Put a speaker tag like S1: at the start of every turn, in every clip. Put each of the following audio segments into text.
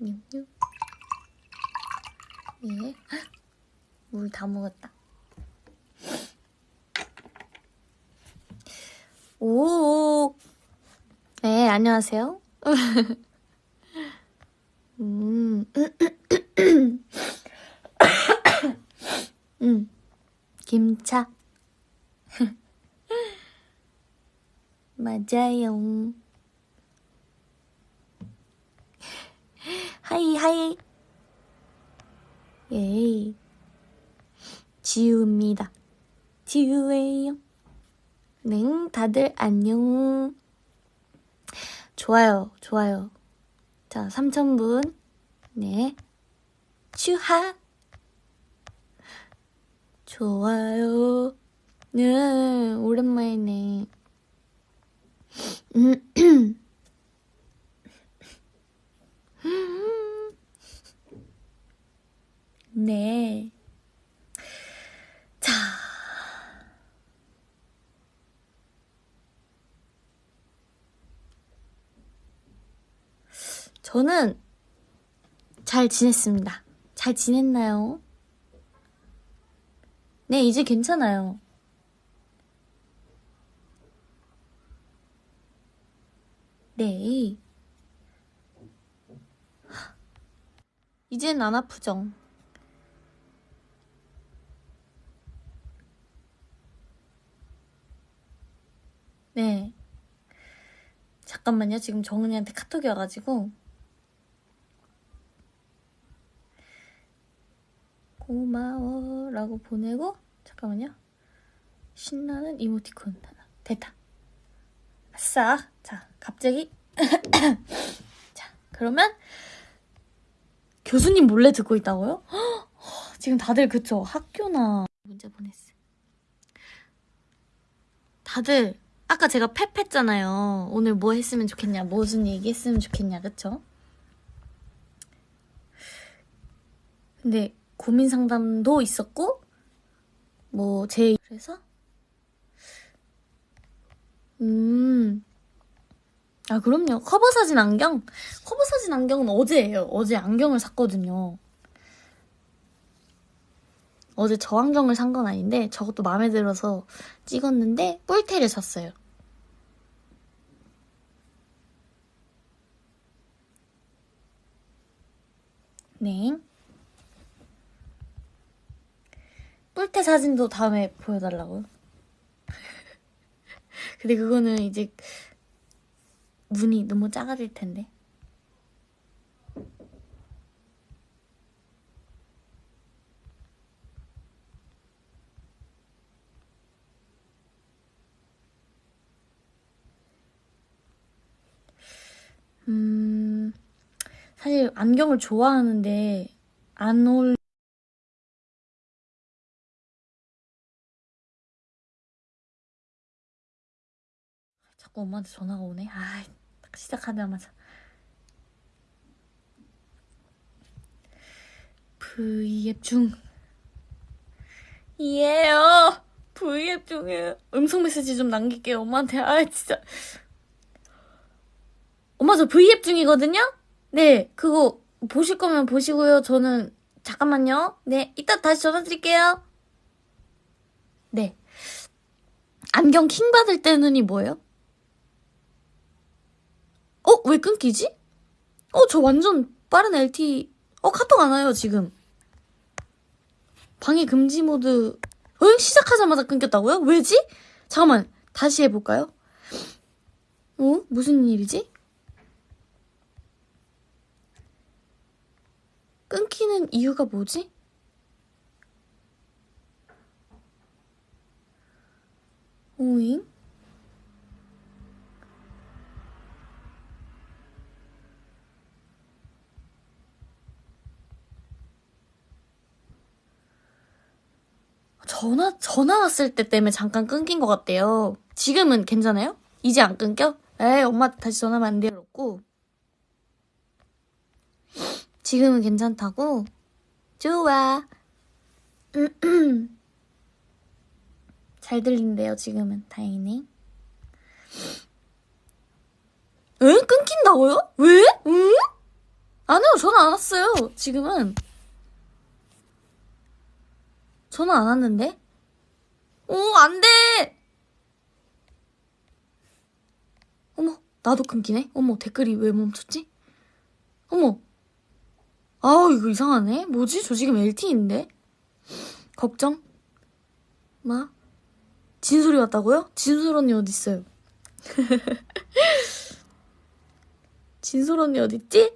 S1: 뉴뉴. 예. 물 다 먹었다. 오. 네, 안녕하세요. 음. 음. 김차. 맞아요. Hi, hi. Yay. 지우입니다. 지우예요. 네, 다들 안녕. 좋아요, 좋아요. 자, 3,000분. 네. 추하. 좋아요. 네, 오랜만이네. 네. 자. 저는 잘 지냈습니다. 잘 지냈나요? 네, 이제 괜찮아요. 네. 이젠 안 아프죠? 네. 잠깐만요. 지금 정은이한테 카톡이 와가지고. 고마워. 라고 보내고, 잠깐만요. 신나는 이모티콘 하나. 됐다. 아싸. 자, 갑자기. 자, 그러면, 교수님 몰래 듣고 있다고요? 지금 다들 그쵸? 학교나 문자 보냈어요. 다들 아까 제가 펩 했잖아요. 오늘 뭐 했으면 좋겠냐, 무슨 얘기 했으면 좋겠냐, 그쵸? 근데 고민 상담도 있었고, 뭐, 제, 그래서? 음. 아, 그럼요. 커버 사진 안경? 커버 사진 안경은 어제예요. 어제 안경을 샀거든요. 어제 저 안경을 산 건 아닌데 저것도 마음에 들어서 찍었는데 뿔테를 샀어요. 네. 뿔테 사진도 다음에 보여달라고요. 근데 그거는 이제 눈이 너무 작아질 텐데. 음, 사실 안경을 좋아하는데 안 어울 자꾸 엄마한테 전화가 오네. 아, 딱 시작하자마자. V앱 중. 이에요. V앱 중에 음성 메시지 좀 남길게요. 엄마한테. 아, 진짜. 엄마 저 V앱 중이거든요? 네, 그거 보실 거면 보시고요. 저는 잠깐만요. 네, 이따 다시 전화 드릴게요. 네. 안경 킹 받을 때는이 뭐예요? 어? 왜 끊기지? 어, 저 완전 빠른 LT. 어, 카톡 안 와요, 지금. 방해 금지 모드. 어? 시작하자마자 끊겼다고요? 왜지? 잠깐만, 다시 해볼까요? 어? 무슨 일이지? 끊기는 이유가 뭐지? 오잉? 전화, 전화 왔을 때 때문에 잠깐 끊긴 것 같대요. 지금은 괜찮아요? 이제 안 끊겨? 에이, 엄마 다시 전화하면 안 돼요. 그렇고. 지금은 괜찮다고? 좋아. 잘 들린대요, 지금은. 다행이네. 에? 끊긴다고요? 왜? 응? 안 해요. 전안 왔어요. 지금은. 전화 안 왔는데? 오, 안 돼! 어머, 나도 끊기네? 어머, 댓글이 왜 멈췄지? 어머. 아우, 이거 이상하네. 뭐지? 저 지금 LTE인데? 걱정? 마? 진솔이 왔다고요? 진솔 언니 어딨어요? 진솔 언니 어딨지?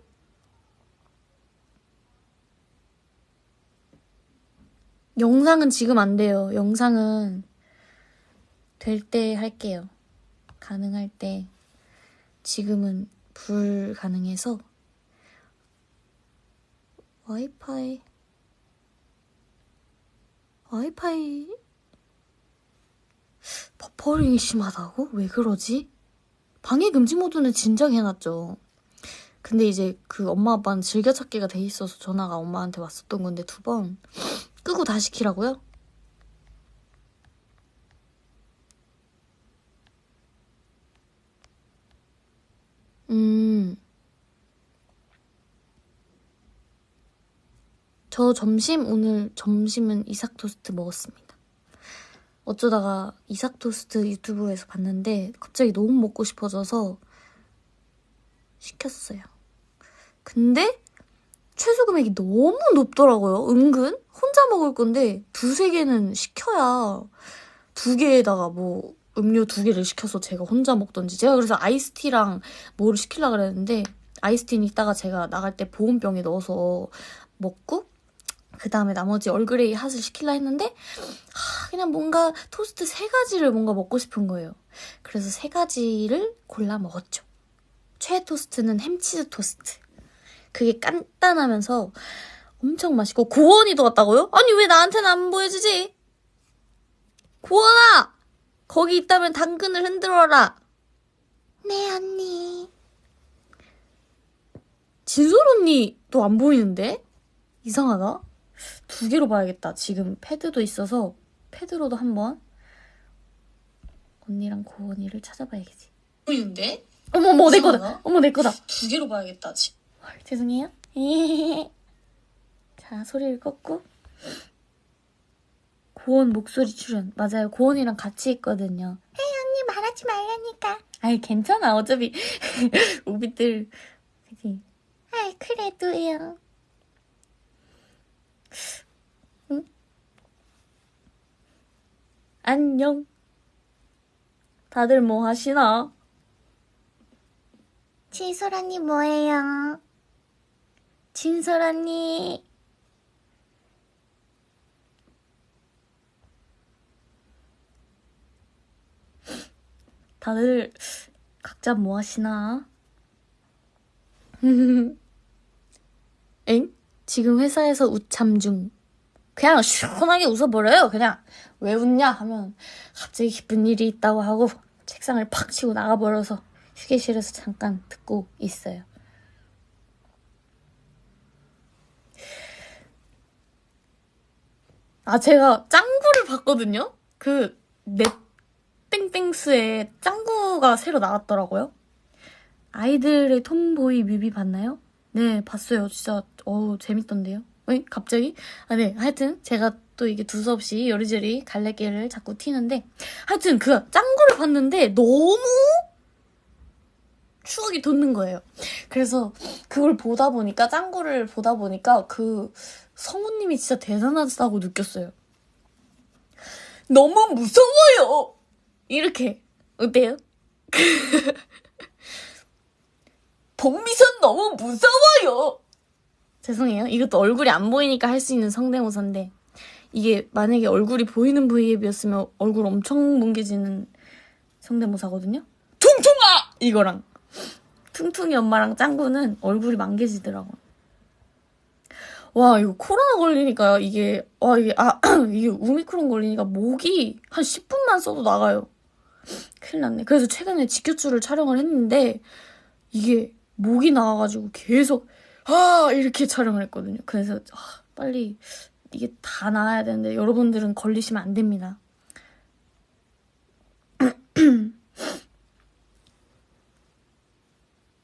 S1: 영상은 지금 안 돼요. 영상은 될 때 할게요. 가능할 때. 지금은 불가능해서 와이파이 와이파이 버퍼링이 심하다고? 왜 그러지? 방해 금지 모드는 진작 해놨죠. 근데 이제 그 엄마 아빠는 즐겨찾기가 돼 있어서 전화가 엄마한테 왔었던 건데 두 번 끄고 다시 키라고요? 음. 저 점심 오늘 점심은 이삭 토스트 먹었습니다. 어쩌다가 이삭 토스트 유튜브에서 봤는데 갑자기 너무 먹고 싶어져서 시켰어요. 근데 최소 금액이 너무 높더라고요. 은근 혼자 먹을 건데 두세 개는 시켜야 두 개에다가 뭐 음료 두 개를 시켜서 제가 혼자 먹던지 제가 그래서 아이스티랑 뭐를 시키려고 그랬는데 아이스티는 이따가 제가 나갈 때 보온병에 넣어서 먹고 그 다음에 나머지 얼그레이 핫을 시킬라 했는데 하, 그냥 뭔가 토스트 세 가지를 뭔가 먹고 싶은 거예요. 그래서 세 가지를 골라 먹었죠. 최애 토스트는 햄치즈 토스트. 그게 간단하면서 엄청 맛있고 고원이도 왔다고요? 아니 왜 나한테는 안 보여주지? 고원아! 거기 있다면 당근을 흔들어라. 네 언니. 진솔 언니도 안 보이는데? 이상하다. 두 개로 봐야겠다. 지금 패드도 있어서 패드로도 한번 언니랑 고원이를 찾아봐야겠지. 보이는데? 어머 어머 내 거다. 어머 내 거다.
S2: 두 개로 봐야겠다. 지-
S1: 헐, 죄송해요. 자 소리를 껐고 고원 목소리 출연 맞아요. 고원이랑 같이 있거든요. 헤이 언니 말하지 말라니까. 아이 괜찮아 어차피 우비들 그지. 아이 그래도요. 응? 안녕. 다들 뭐 하시나? 진솔 언니 뭐해요? 진솔 언니. 다들 각자 뭐 하시나? 엥? 지금 회사에서 우참 중. 그냥 시원하게 웃어버려요. 그냥 왜 웃냐 하면 갑자기 기쁜 일이 있다고 하고 책상을 팍 치고 나가버려서 휴게실에서 잠깐 듣고 있어요. 아, 제가 짱구를 봤거든요? 그, 넷땡땡스에 짱구가 새로 나왔더라고요. 아이들의 톰보이 뮤비 봤나요? 네, 봤어요. 진짜, 어우, 재밌던데요? 에? 갑자기? 아, 네. 하여튼, 제가 또 이게 두서없이 요리조리 갈래길을 자꾸 튀는데, 하여튼, 그, 짱구를 봤는데, 너무 추억이 돋는 거예요. 그래서, 그걸 보다 보니까, 짱구를 보다 보니까, 그, 성우님이 진짜 대단하다고 느꼈어요. 너무 무서워요! 이렇게. 어때요? 복미선 너무 무서워요! 죄송해요. 이것도 얼굴이 안 보이니까 할 수 있는 성대모사인데, 이게 만약에 얼굴이 보이는 V앱이었으면 얼굴 엄청 뭉개지는 성대모사거든요? 퉁퉁아! 이거랑. 퉁퉁이 엄마랑 짱구는 얼굴이 망개지더라고. 와, 이거 코로나 걸리니까 이게, 와, 이게, 아, 이게 우미크론 걸리니까 목이 한 10분만 써도 나가요. 큰일 났네. 그래서 최근에 지켜줄을 촬영을 했는데, 이게 목이 나와가지고 계속, 아! 이렇게 촬영을 했거든요. 그래서, 아, 빨리 이게 다 나아야 되는데, 여러분들은 걸리시면 안 됩니다.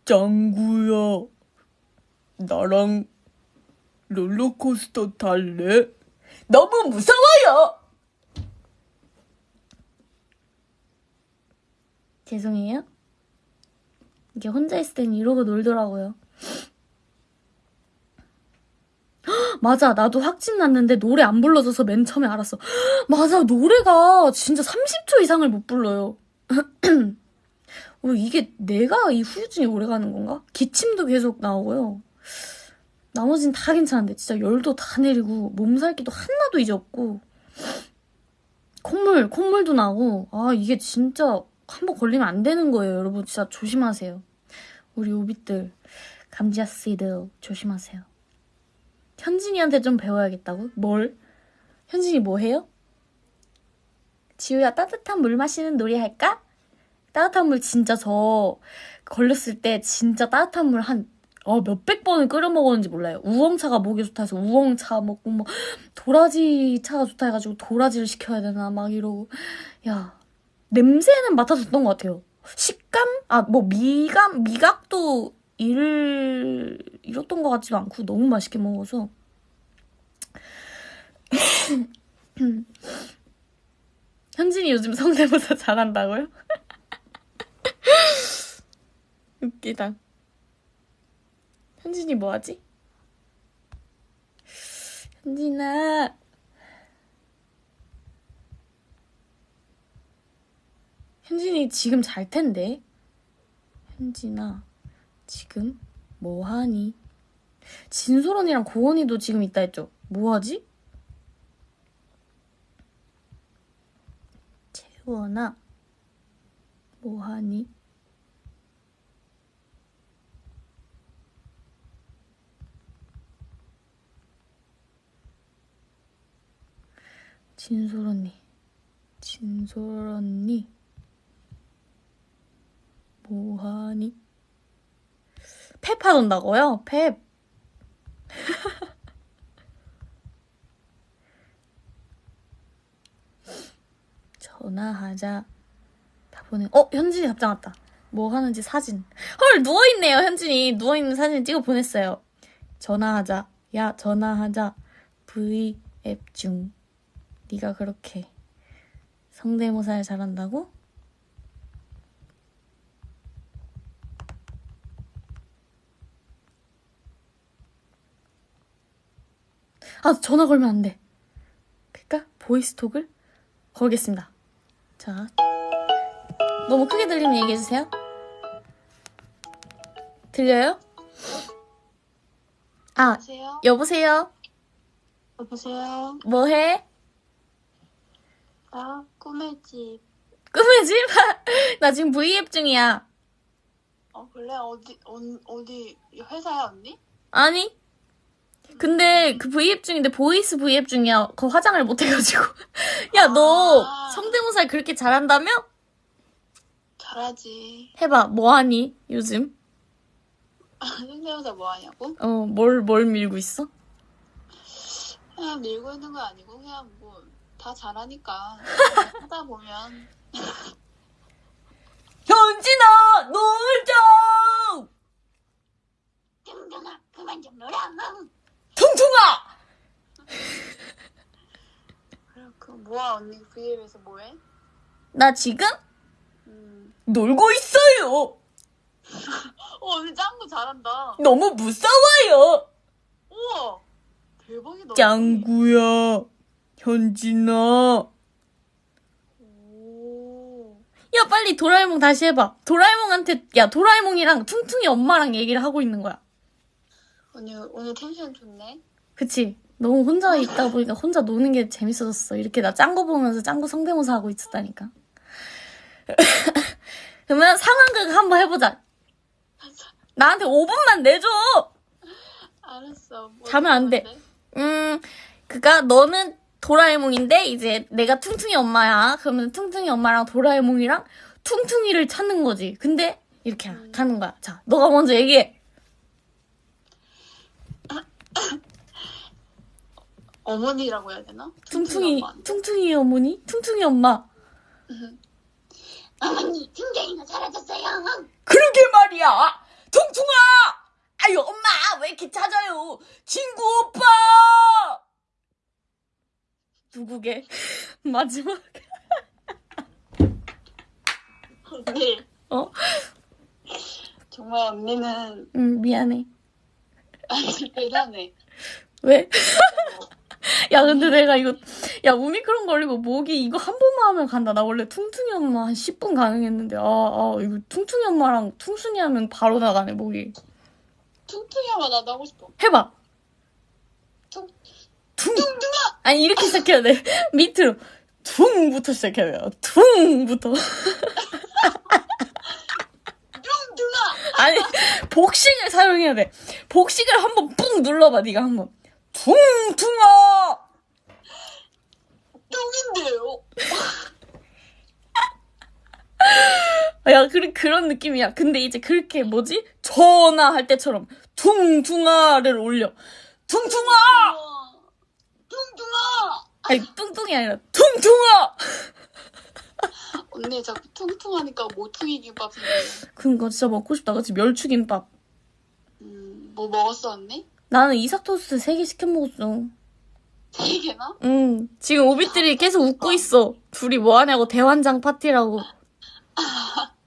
S1: 짱구야, 나랑
S2: 롤러코스터 탈래? 너무 무서워요!
S1: 죄송해요. 이게 혼자 있을 땐 이러고 놀더라고요. 헉, 맞아, 나도 확진 났는데 노래 안 불러줘서 맨 처음에 알았어. 헉, 맞아, 노래가 진짜 30초 이상을 못 불러요. 어, 이게 내가 이 후유증이 오래 가는 건가? 기침도 계속 나오고요. 나머진 다 괜찮은데 진짜 열도 다 내리고 몸살기도 하나도 이제 없고 콧물 콧물도 나고 아 이게 진짜 한 번 걸리면 안 되는 거예요 여러분 진짜 조심하세요 우리 오빛들 감지아씨들 조심하세요 현진이한테 좀 배워야겠다고? 뭘? 현진이 뭐 해요? 지우야 따뜻한 물 마시는 놀이 할까? 따뜻한 물 진짜 저 걸렸을 때 진짜 따뜻한 물 한 어, 몇백 번을 끓여 먹었는지 몰라요. 우엉차가 목에 좋다 해서 우엉차 먹고 뭐 도라지 차가 좋다 해가지고 도라지를 시켜야 되나 막 이러고 야 냄새는 맡아줬던 것 같아요. 식감? 아 뭐 미감 미각도 일 잃었던 것 같지도 않고 너무 맛있게 먹어서 현진이 요즘 성대모사 잘한다고요? 웃기다. 현진이 뭐하지? 현진아. 현진이 지금 잘 텐데. 현진아, 지금 뭐하니? 진솔 언니랑 고은이도 지금 있다 했죠? 뭐하지? 채원아, 뭐하니? 진솔 언니, 진솔 언니, 뭐하니? 펩 하던다고요? 펩. 전화하자. 다 보내. 어, 현진이 답장 왔다. 뭐 하는지 사진. 헐, 누워있네요, 현진이. 누워있는 사진 찍어 보냈어요. 전화하자. 야, 전화하자. V 앱 중. 네가 그렇게 성대모사를 잘한다고? 아, 전화 걸면 안 돼. 그니까 보이스톡을 걸겠습니다. 자, 너무 크게 들리면 얘기해 주세요. 들려요? 아,
S3: 여보세요?
S1: 여보세요.
S3: 여보세요?
S1: 뭐해?
S3: 나 꿈의 집.
S1: 꿈의 집? 나 지금 V앱 중이야.
S3: 어 그래 어디 온, 어디 회사야 언니?
S1: 아니? 근데 그 V앱 중인데 보이스 V앱 중이야. 그 화장을 못 해가지고. 야, 너
S3: 아.
S1: 성대모사 그렇게 잘한다며?
S3: 잘하지.
S1: 해봐. 뭐하니? 요즘?
S3: 성대모사 뭐 하냐고?
S1: 어, 뭘, 뭘 밀고 있어?
S3: 그냥 밀고 있는 거 아니고 그냥 뭐 다 잘하니까 하다 보면
S2: 현진아, 놀자!
S3: 둥둥아 그만 좀 놀아.
S2: 퉁퉁아!
S3: 그 뭐야 언니 V앱에서 뭐해?
S1: 나 지금?
S3: 음.
S2: 놀고 있어요!
S3: 어 언니 짱구 잘한다.
S2: 너무 무서워요!
S3: 우와 대박이다.
S2: 짱구야, 현진아.
S3: 오.
S1: 야, 빨리 도라에몽 다시 해봐. 도라에몽한테, 야, 도라에몽이랑 퉁퉁이 엄마랑 얘기를 하고 있는 거야.
S3: 언니 오늘 텐션 좋네.
S1: 그치? 너무 혼자 있다 보니까 혼자 노는 게 재밌어졌어. 이렇게 나 짱구 보면서 짱구 성대모사 하고 있었다니까. 그러면 상황극 한번 해보자. 나한테 5분만 내줘!
S3: 알았어. 뭐
S1: 자면 안 돼. 음, 그니까 너는 도라에몽인데 이제 내가 퉁퉁이 엄마야. 그러면 퉁퉁이 엄마랑 도라에몽이랑 퉁퉁이를 찾는 거지. 근데 이렇게 가는 거야. 자, 너가 먼저 얘기해.
S3: 어머니라고 해야 되나?
S1: 퉁퉁이 퉁퉁이 어머니? 퉁퉁이 엄마.
S3: 어머니 퉁퉁이가 사라졌어요.
S2: 그러게 말이야. 퉁퉁아. 아유 엄마 왜 이렇게 찾아요? 친구 오빠.
S1: 누구게? 마지막.
S3: 언니. 네.
S1: 어?
S3: 정말 언니는.
S1: 응 미안해.
S3: 아주 대단해.
S1: 왜? 야, 근데 내가 이거, 야, 오미크론 걸리고 목이 이거 한 번만 하면 간다. 나 원래 퉁퉁이 엄마 한 10분 가능했는데, 아, 아, 이거 퉁퉁이 엄마랑 퉁순이 하면 바로 나가네, 목이.
S3: 퉁퉁이 하면 나도 하고 싶어.
S1: 해봐.
S3: 퉁,
S1: 퉁. 아니, 이렇게 시작해야 돼. 밑으로. 퉁부터 시작해야 돼요. 퉁부터.
S3: 퉁퉁아!
S1: 아니, 복식을 사용해야 돼. 복식을 한번 뿡 눌러봐, 네가 한번. 퉁퉁아!
S3: 퉁인데요?
S1: 야, 그, 그런 느낌이야. 근데 이제 그렇게 뭐지? 전화 할 때처럼 퉁퉁아를 올려. 퉁퉁아!
S3: 퉁퉁아!
S1: 아니, 뚱뚱이 아니라 퉁퉁아!
S3: 언니 자꾸 퉁퉁하니까 모퉁이 김밥 생각나.
S1: 그니까 진짜 먹고 싶다. 그치? 멸치김밥.
S3: 음, 뭐 먹었어 언니?
S1: 나는 이삭 토스트 3개 시켜 먹었어.
S3: 세 개나?
S1: 응. 지금 오빛들이 계속 웃고 있어. 둘이 뭐 하냐고 대환장 파티라고.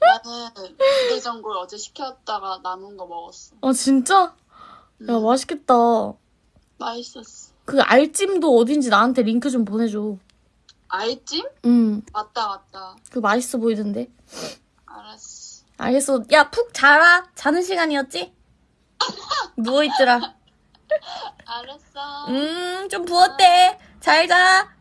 S3: 나는 부대전골 어제 시켰다가 남은 거 먹었어.
S1: 아, 진짜? 야,
S3: 음,
S1: 맛있겠다.
S3: 맛있었어.
S1: 그 알찜도 어딘지 나한테 링크 좀 보내줘.
S3: 알찜?
S1: 응.
S3: 맞다 맞다.
S1: 그 맛있어 보이던데.
S3: 알았어.
S1: 알겠어. 야, 푹 자라. 자는 시간이었지? 누워있더라.
S3: 알았어.
S1: 음, 좀 부었대. 잘 자.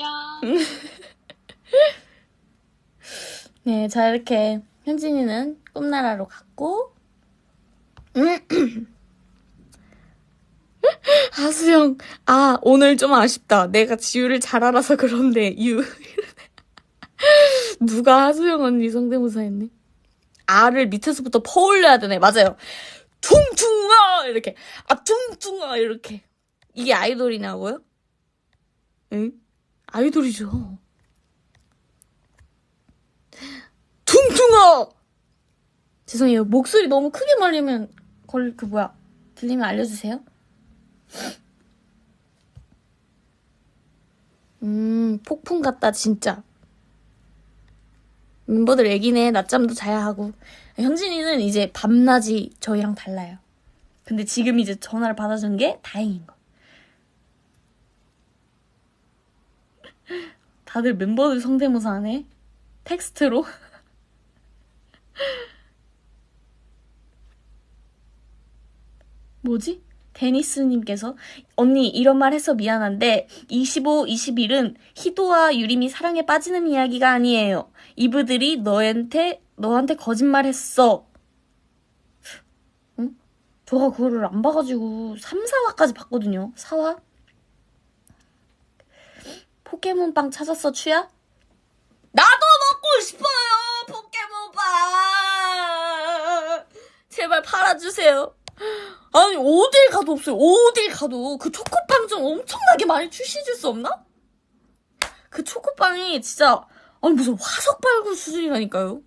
S3: 야.
S1: 네, 자, 이렇게 현진이는 꿈나라로 갔고, 음. 하수영, 아, 오늘 좀 아쉽다. 내가 지우를 잘 알아서 그런데, 유. 누가 하수영 언니 성대모사 했네? 아를 밑에서부터 퍼올려야 되네. 맞아요. 퉁퉁아! 이렇게. 아, 퉁퉁아! 이렇게. 이게 아이돌이냐고요? 응? 아이돌이죠. 퉁퉁아! 죄송해요. 목소리 너무 크게 말리면 걸, 그 뭐야. 들리면 알려주세요. 음, 폭풍 같다, 진짜. 멤버들 애기네. 낮잠도 자야 하고. 현진이는 이제 밤낮이 저희랑 달라요. 근데 지금 이제 전화를 받아준 게 다행인 거. 다들 멤버들 성대모사 하네. 텍스트로. 뭐지? 데니스님께서 언니 이런 말 해서 미안한데 25, 21은 희도와 유림이 사랑에 빠지는 이야기가 아니에요. 이브들이 너한테 너한테 거짓말했어. 응? 저가 그거를 안 봐가지고 3, 4화까지 봤거든요. 4화? 포켓몬빵 찾았어 추야? 나도 먹고 싶어요 포켓몬빵 제발 팔아주세요 아니 어딜 가도 없어요 어딜 가도 그 초코빵 좀 엄청나게 많이 출시해 줄 수 없나? 그 초코빵이 진짜 아니 무슨 화석 발굴 수준이라니까요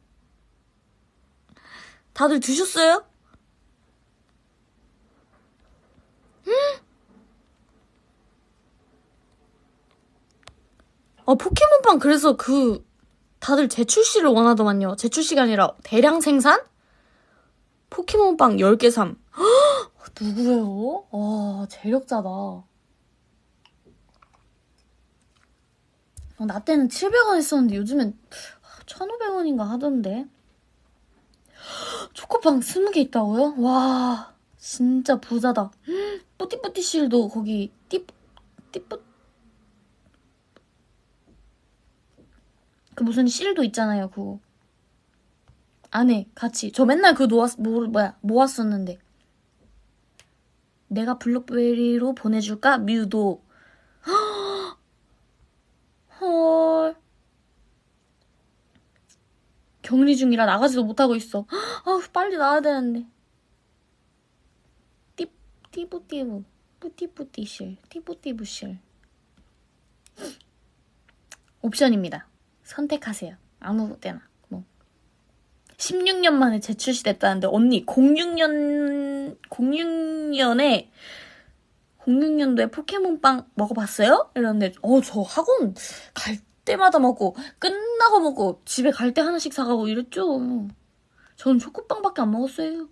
S1: 다들 드셨어요? 아, 포켓몬빵 그래서 그 다들 재출시를 원하더만요. 재출시가 아니라 대량 생산? 포켓몬빵 10개 삼. 헉, 누구예요? 와, 재력자다. 어, 나 때는 700원 했었는데 요즘엔 1,500원인가 하던데. 초코빵 20개 있다고요? 와, 진짜 부자다. 뿌띠뿌띠 실도 거기 띠, 띠뿌, 그 무슨 실도 있잖아요, 그거. 안에 같이. 저 맨날 그거 놓았, 뭐, 뭐야, 모았었는데. 내가 블록베리로 보내줄까? 뮤도. 헐. 격리 중이라 나가지도 못하고 있어. 아우, 빨리 나와야 되는데. 띠, 띠부띠부. 뿌띠뿌띠실. 띠부띠부실. 옵션입니다. 선택하세요. 아무 때나. 뭐. 16년 만에 재출시됐다는데 언니 06년 06년에 06년도에 포켓몬빵 먹어봤어요? 이러는데 어 저 학원 갈 때마다 먹고 끝나고 먹고 집에 갈 때 하나씩 사가고 이랬죠. 전 초코빵밖에 안 먹었어요.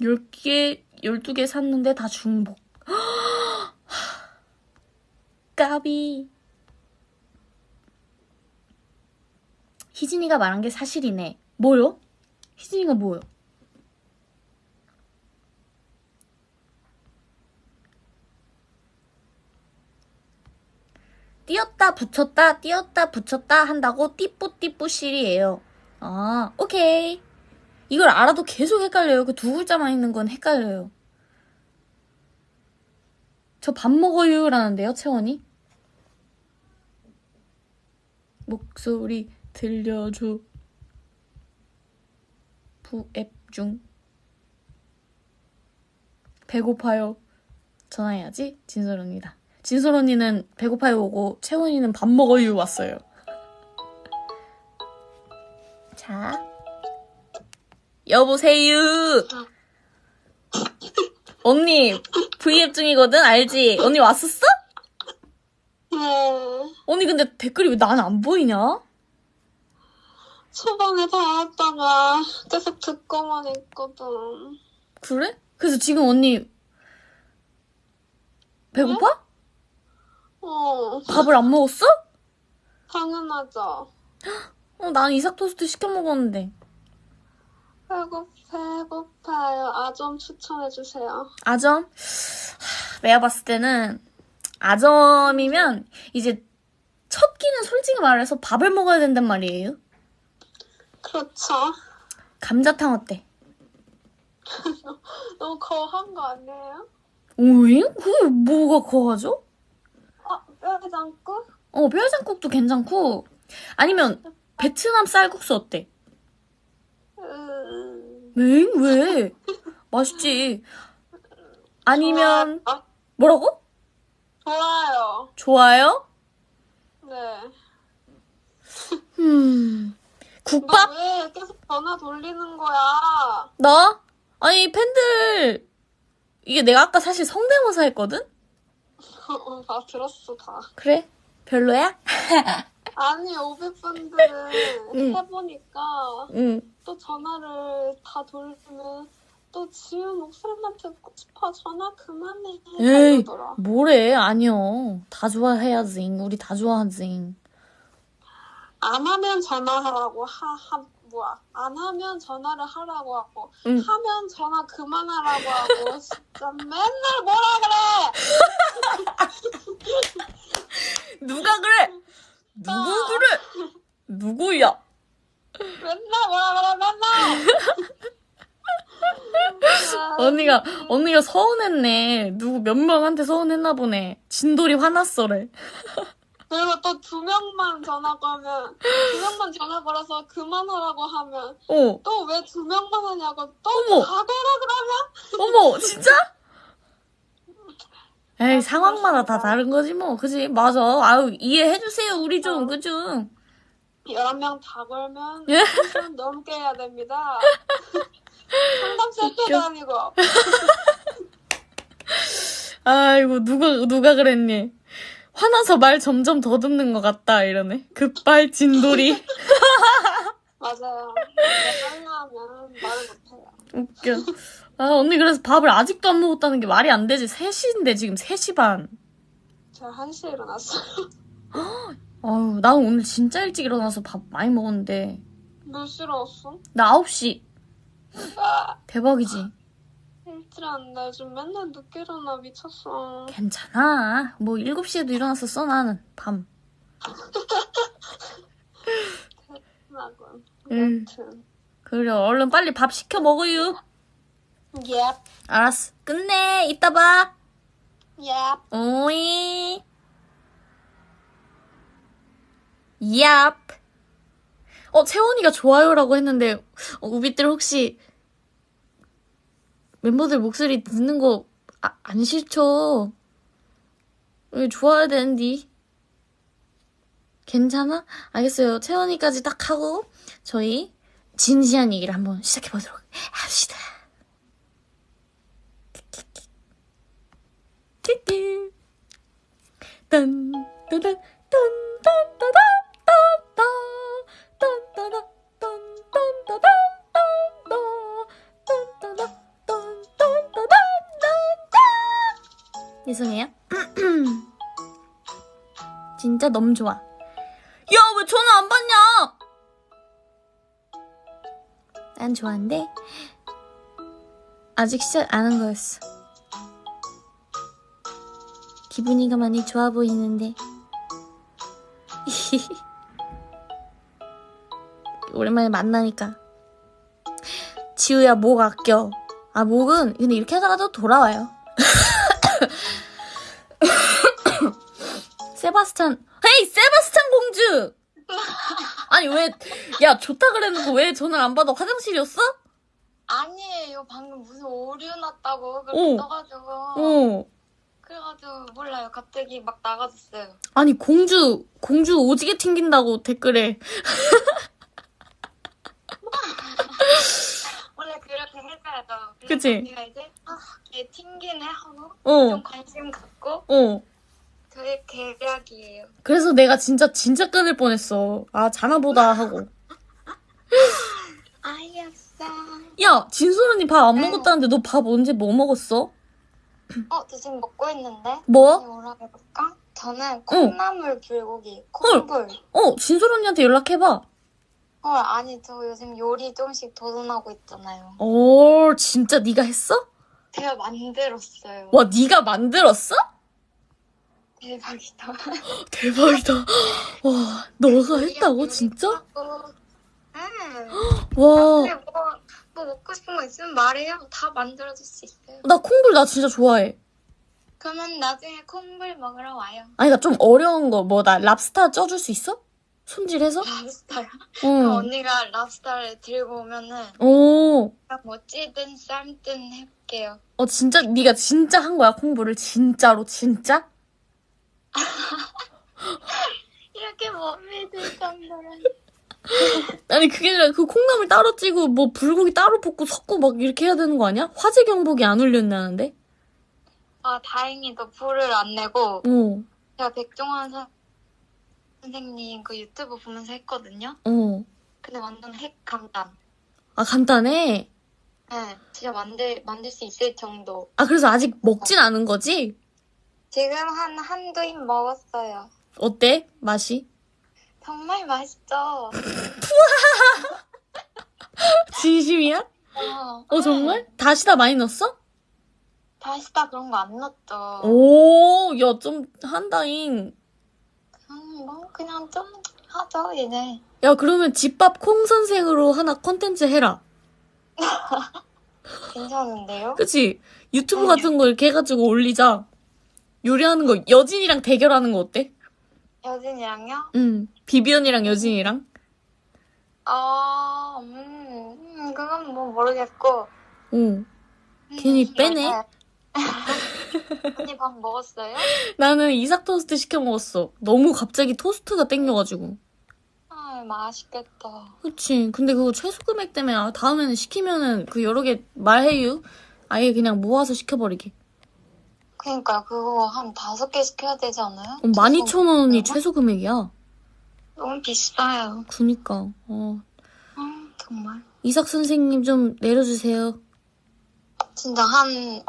S1: 10개, 12개 샀는데 다 중복. 까비. 희진이가 말한 게 사실이네. 뭐요? 희진이가 뭐요? 띄었다 붙였다 띄었다 붙였다 한다고 띠뿌띠뿌실이에요. 아 오케이. 이걸 알아도 계속 헷갈려요. 그 두 글자만 있는 건 헷갈려요. 저 밥 먹어요라는데요, 채원이? 목소리 들려줘. 부앱 중. 배고파요. 전화해야지. 진솔 언니다. 진솔 언니는 배고파요 오고 채원이는 밥 먹어요 왔어요. 자. 여보세요. 언니 V앱 중이거든 알지? 언니 왔었어?
S3: 네.
S1: 언니 근데 댓글이 왜 나는 안 보이냐?
S3: 초반에 달았다가 계속 듣고만 있거든.
S1: 그래? 그래서 지금 언니 배고파?
S3: 어,
S1: 밥을 안 먹었어?
S3: 당연하죠.
S1: 어, 난 이삭 토스트 시켜 먹었는데.
S3: 배고, 배고파요. 아, 좀 추천해 주세요.
S1: 아점? 하, 내가 봤을 때는 아점이면 이제 첫 끼는 솔직히 말해서 밥을 먹어야 된단 말이에요.
S3: 그렇죠.
S1: 감자탕 어때?
S3: 너무 거한 거 아니에요?
S1: 오잉? 그게 뭐가 거하죠?
S3: 아, 뼈장국?
S1: 어, 뼈해장국도 괜찮고 아니면 베트남 쌀국수 어때?
S3: 음,
S1: 엥? 왜? 맛있지. 아니면
S3: 좋아- 아,
S1: 뭐라고?
S3: 좋아요.
S1: 좋아요?
S3: 네.
S1: 음. 국밥?
S3: 너왜 계속 전화 돌리는 거야?
S1: 나? 아니 팬들 이게 내가 아까 사실 성대모사 했거든?
S3: 어, 다 들었어, 다.
S1: 그래? 별로야?
S3: 아니, 500분들은
S1: 응.
S3: 해보니까
S1: 응.
S3: 또 전화를 다 돌리면 또 지은 목소리만 듣고 싶어. 전화 그만해.
S1: 에이,
S3: 이러더라.
S1: 뭐래? 아니요. 다 좋아해야지. 우리 다 좋아하지.
S3: 안 하면 전화하라고 하, 하 뭐야 안 하면 전화를 하라고 하고
S1: 응.
S3: 하면 전화 그만하라고 하고 진짜 맨날 뭐라 그래
S1: 누가 그래? 누구 그래? 누구야?
S3: 맨날 뭐라 그래 맨날 아,
S1: 언니가 언니가 서운했네. 누구 몇 명한테 서운했나 보네. 진돌이 화났어래.
S3: 그리고 또 두 명만 전화 걸면 두 명만 전화 걸어서 그만하라고 하면
S1: 어.
S3: 또 왜 두 명만 하냐고 또
S1: 어머.
S3: 다 걸어 그러면
S1: 어머, 진짜? 에이, 상황마다 다 다른 거지 뭐. 그지? 맞아. 아유, 이해해 주세요. 우리 좀, 그죠?
S3: 11명 다 걸면
S1: 예?
S3: 1시간 넘게 해야 됩니다 상담 세트도 아니고
S1: 아이고, 누가, 누가 그랬니? 화나서 말 점점 더듬는 것 같다, 이러네. 급발 진돌이.
S3: 맞아요. 화나면 말을 못해요.
S1: 웃겨. 아, 언니 그래서 밥을 아직도 안 먹었다는 게 말이 안 되지. 3시인데 지금 3시 반.
S3: 제가 1시에 일어났어요.
S1: 아유, 나 오늘 진짜 일찍 일어나서 밥 많이 먹었는데.
S3: 몇 시에 일어났어?
S1: 나 9시.
S3: 아,
S1: 대박이지.
S3: 돼. 요즘 맨날 늦게 일어나. 미쳤어.
S1: 괜찮아. 뭐 7시에도 일어났었어, 나는. 밤.
S3: 나군.
S1: 음.
S3: 여튼.
S1: 그래, 얼른 빨리 밥 시켜 먹어요.
S3: Yep.
S1: 알았어. 끝내. 이따 봐.
S3: Yep.
S1: 오이. 얍. 어, 채원이가 좋아요라고 했는데, 어, 우비들 혹시 멤버들 목소리 듣는 거, 아, 안 싫죠? 좋아야 되는데. 괜찮아? 알겠어요. 채원이까지 딱 하고, 저희 진지한 얘기를 한번 시작해보도록 합시다. 딴, 딴, 딴, 딴, 딴, 딴. 죄송해요. 진짜 너무 좋아. 야, 왜 전화 안 받냐? 난 좋아한데, 아직 시작 안 한 거였어. 기분이가 많이 좋아 보이는데. 오랜만에 만나니까. 지우야, 목 아껴. 아, 목은, 근데 이렇게 하다가도 돌아와요. 세바스찬, 헤이, 세바스찬 공주! 아니, 왜, 야, 좋다 그랬는데 왜 전화를 안 받아? 화장실이었어?
S4: 아니에요. 방금 무슨 오류 났다고
S1: 어.
S4: 그렇게 떠가지고.
S1: 어.
S4: 그래가지고 몰라요. 갑자기 막 나가졌어요.
S1: 아니, 공주, 공주 오지게 튕긴다고 댓글에.
S4: 원래 그렇게 해줘야죠. 그래서
S1: 그치?
S4: 언니가 이제 아, 걔 튕기네 하고
S1: 어,
S4: 좀 관심 갖고
S1: 어.
S4: 저의 계략이에요.
S1: 그래서 내가 진짜, 진짜 끊을 뻔했어. 아, 자나 보다 하고.
S4: 아이였어.
S1: 야, 진솔 언니 밥안 먹었다는데 너 밥 언제 뭐 먹었어?
S4: 어, 저 지금 먹고 있는데.
S1: 뭐?
S4: 뭐라 해볼까? 저는 콩나물 불고기, 콩불.
S1: 어, 진솔 언니한테 연락해봐.
S4: 헐, 아니 저 요즘 요리 조금씩 도전하고 있잖아요.
S1: 오, 진짜 네가 했어?
S4: 제가 만들었어요.
S1: 와, 네가 만들었어?
S4: 대박이다.
S1: 대박이다. 와, 너가 했다고 진짜?
S4: 응.
S1: 와,
S4: 근데 뭐, 뭐 먹고 싶은 거 있으면 말해요. 다 만들어줄 수 있어요.
S1: 나 콩불 나 진짜 좋아해.
S4: 그러면 나중에 콩불 먹으러 와요.
S1: 아니, 나 좀 어려운 거, 뭐, 나 랍스타 쪄줄 수 있어? 손질해서?
S4: 랍스타요?
S1: 응.
S4: 언니가 랍스타를 들고 오면은
S1: 오,
S4: 뭐 찌든 삶든 해볼게요.
S1: 어, 진짜, 네가 진짜 한 거야, 콩불을? 진짜로, 진짜?
S4: 이렇게 못 믿을 정도는.
S1: 아니, 그게 아니라 그 콩나물 따로 찌고, 뭐, 불고기 따로 볶고 섞고 막 이렇게 해야 되는 거 아니야? 화재 경보기 안 울렸나는데?
S4: 아 다행히도 불을 안 내고
S1: 어,
S4: 제가 백종원 선- 선생님 그 유튜브 보면서 했거든요.
S1: 어.
S4: 근데 완전 핵 간단.
S1: 아, 간단해.
S4: 네, 진짜 만들 만들 수 있을 정도.
S1: 아, 그래서 아직 먹진 않은 거지?
S4: 지금 한 한두 입 먹었어요.
S1: 어때? 맛이?
S4: 정말 맛있죠.
S1: 진심이야?
S4: 어,
S1: 어, 정말? 다시다 많이 넣었어?
S4: 다시다 그런 거 안 넣었죠.
S1: 오, 야, 좀 한다잉.
S4: 음, 뭐 그냥 좀 하죠 이제.
S1: 야, 그러면 집밥 콩 선생으로 하나 컨텐츠 해라.
S4: 괜찮은데요?
S1: 그치? 유튜브 같은 거 이렇게 해가지고 올리자. 요리하는 거, 여진이랑 대결하는 거 어때?
S4: 여진이랑요?
S1: 응. 비비언이랑 여진이랑?
S4: 어, 음, 음, 그건 뭐 모르겠고.
S1: 응. 괜히 빼네.
S4: 네. 언니 밥 먹었어요?
S1: 나는 이삭 토스트 시켜 먹었어. 너무 갑자기 토스트가 땡겨가지고.
S4: 아, 맛있겠다.
S1: 그치. 근데 그거 최소 금액 때문에 아, 다음에는 시키면은 그 여러 개 말해요. 아예 그냥 모아서 시켜버리게.
S4: 그니까 그거 한 다섯 개 시켜야 되지 않아요?
S1: 어, 12,000원이
S4: 얼마?
S1: 최소 금액이야.
S4: 너무 비싸요.
S1: 그니까. 어.
S4: 음, 정말.
S1: 이삭 선생님 좀 내려주세요.
S4: 진짜 한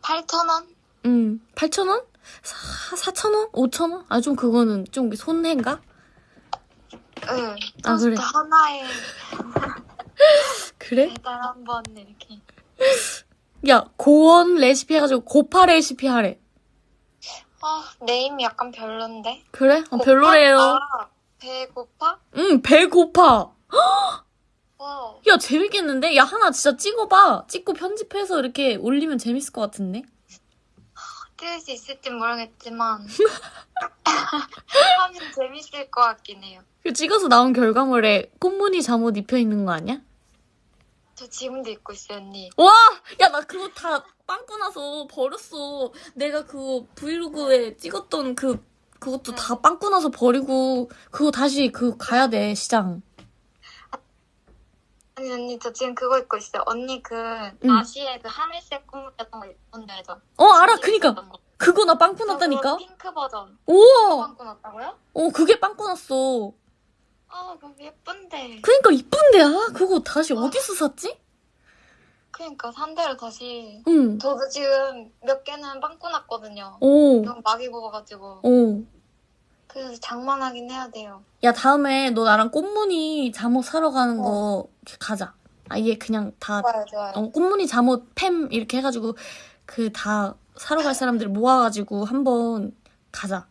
S4: 8,000원?
S1: 응. 8,000원? 4,000원? 5,000원? 아, 좀 그거는 좀 손해인가?
S4: 응.
S1: 아, 그래.
S4: 하나에
S1: 그래?
S4: 배달 한번 이렇게.
S1: 야, 고원 레시피 해가지고 고파 레시피 하래.
S4: 아, 네임이 약간 별론데?
S1: 그래? 어,
S4: 고파?
S1: 별로래요.
S4: 아, 배고파?
S1: 응, 배 고파.
S4: 와.
S1: 야, 재밌겠는데? 야, 하나 진짜 찍어봐. 찍고 편집해서 이렇게 올리면 재밌을 것 같은데?
S4: 찍을 수 있을지 모르겠지만 하면 재밌을 것 같긴 해요.
S1: 그 찍어서 나온 결과물에 꽃무늬 잠옷 입혀 있는 거 아니야?
S4: 저 지금도 입고 있어요, 언니.
S1: 와! 야, 나 그거 다 빵꾸 나서 버렸어. 내가 그거 브이로그에 찍었던 그, 그것도 다 빵꾸 나서 버리고, 그거 다시 그 가야 돼, 시장.
S4: 아니, 언니, 저 지금 그거 입고 있어요. 언니 그 나시에 그 하늘색 꿈 같은 거 입던데 알죠?
S1: 어, 알아. 그니까. 그거 나 빵꾸 났다니까?
S4: 핑크 버전.
S1: 우와!
S4: 빵꾸 났다고요?
S1: 어, 그게 빵꾸 났어.
S4: 아, 그거 예쁜데.
S1: 그니까 이쁜데, 아, 그거 다시 어디서 샀지?
S4: 그니까 산 대로 다시.
S1: 응.
S4: 저도 지금 몇 개는 빵꾸 났거든요.
S1: 오,
S4: 너무 막이 먹어가지고.
S1: 오.
S4: 그래서 장만하긴 해야 돼요.
S1: 야, 다음에 너 나랑 꽃무늬 잠옷 사러 가는 거 가자. 아예 그냥 다,
S4: 좋아요, 좋아요.
S1: 어, 꽃무늬 잠옷 팸 이렇게 해가지고 그 다 사러 갈 사람들 모아가지고 한번 가자.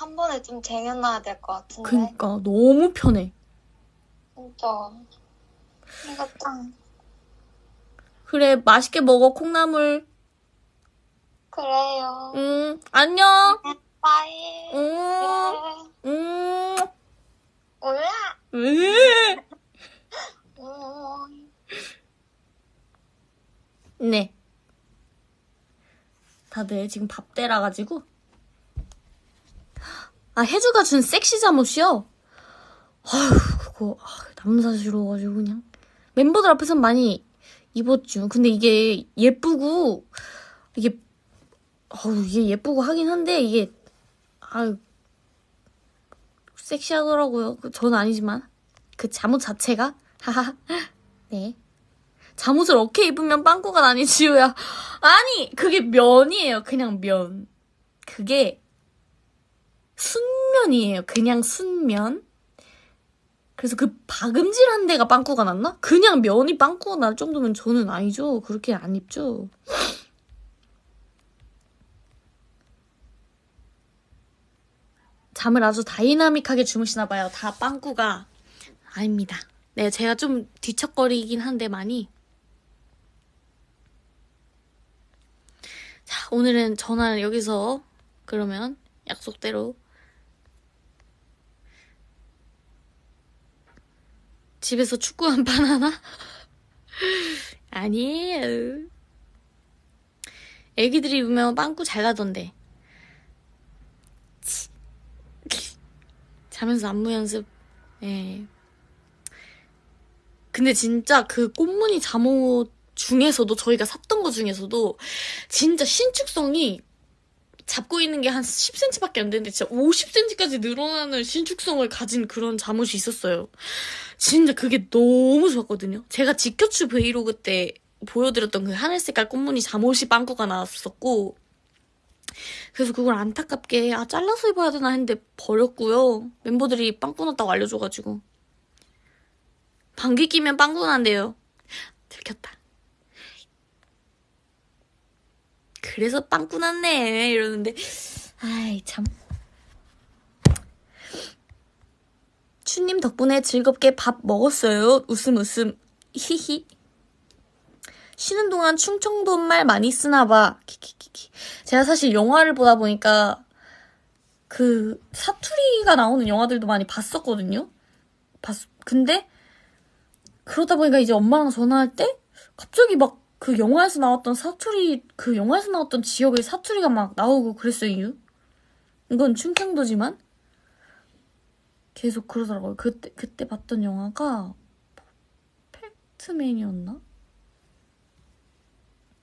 S4: 한 번에 좀 쟁여놔야 될 것 같은데.
S1: 그니까 너무 편해.
S4: 진짜. 이거 짱.
S1: 그래, 맛있게 먹어, 콩나물.
S4: 그래요.
S1: 응, 안녕.
S4: 빠이.
S1: 응,
S4: 네.
S1: 응.
S4: 올라.
S1: 응.
S4: 음.
S1: 네. 다들 지금 밥 때라 가지고 아 혜주가 준 섹시 잠옷이요. 아휴 그거 아, 남사 싫어가지고 그냥 멤버들 앞에선 많이 입었죠. 근데 이게 예쁘고 이게 어우 이게 예쁘고 하긴 한데 이게 아유 섹시하더라고요. 그 저는 아니지만 그 잠옷 자체가 하하 네. 잠옷을 어깨 입으면 빵꾸가 나니 지우야. 아니 그게 면이에요. 그냥 면. 그게 순면이에요. 그냥 순면. 그래서 그 박음질한 데가 빵꾸가 났나? 그냥 면이 빵꾸가 날 정도면 저는 아니죠. 그렇게 안 입죠. 잠을 아주 다이나믹하게 주무시나 봐요. 다 빵꾸가 아닙니다. 네, 제가 좀 뒤척거리긴 한데 많이. 자, 오늘은 전화를 여기서 그러면 약속대로 집에서 축구 한 판 하나? 아니에요. 애기들이 입으면 빵꾸 잘 나던데. 치. 자면서 안무 연습. 예. 근데 진짜 그 꽃무늬 잠옷 중에서도 저희가 샀던 거 중에서도 진짜 신축성이 잡고 있는 게 한 10cm밖에 안 되는데 진짜 50cm까지 늘어나는 신축성을 가진 그런 잠옷이 있었어요. 진짜 그게 너무 좋았거든요. 제가 지켜추 브이로그 때 보여드렸던 그 하늘 색깔 꽃무늬 잠옷이 빵꾸가 나왔었고 그래서 그걸 안타깝게 아 잘라서 입어야 되나 했는데 버렸고요. 멤버들이 빵꾸 났다고 알려줘가지고 방귀 끼면 빵꾸 난대요. 들켰다. 그래서 빵꾸 났네. 이러는데 아이 참. 추님 덕분에 즐겁게 밥 먹었어요. 웃음 웃음. 히히. 쉬는 동안 충청도 말 많이 쓰나 봐. 키키키키. 제가 사실 영화를 보다 보니까 그 사투리가 나오는 영화들도 많이 봤었거든요. 봤 근데 그러다 보니까 이제 엄마랑 전화할 때 갑자기 막 그 영화에서 나왔던 사투리 그 영화에서 나왔던 지역의 사투리가 막 나오고 그랬어요. 이건 충청도지만 계속 그러더라고요. 그때 그때 봤던 영화가 퍼펙트맨이었나?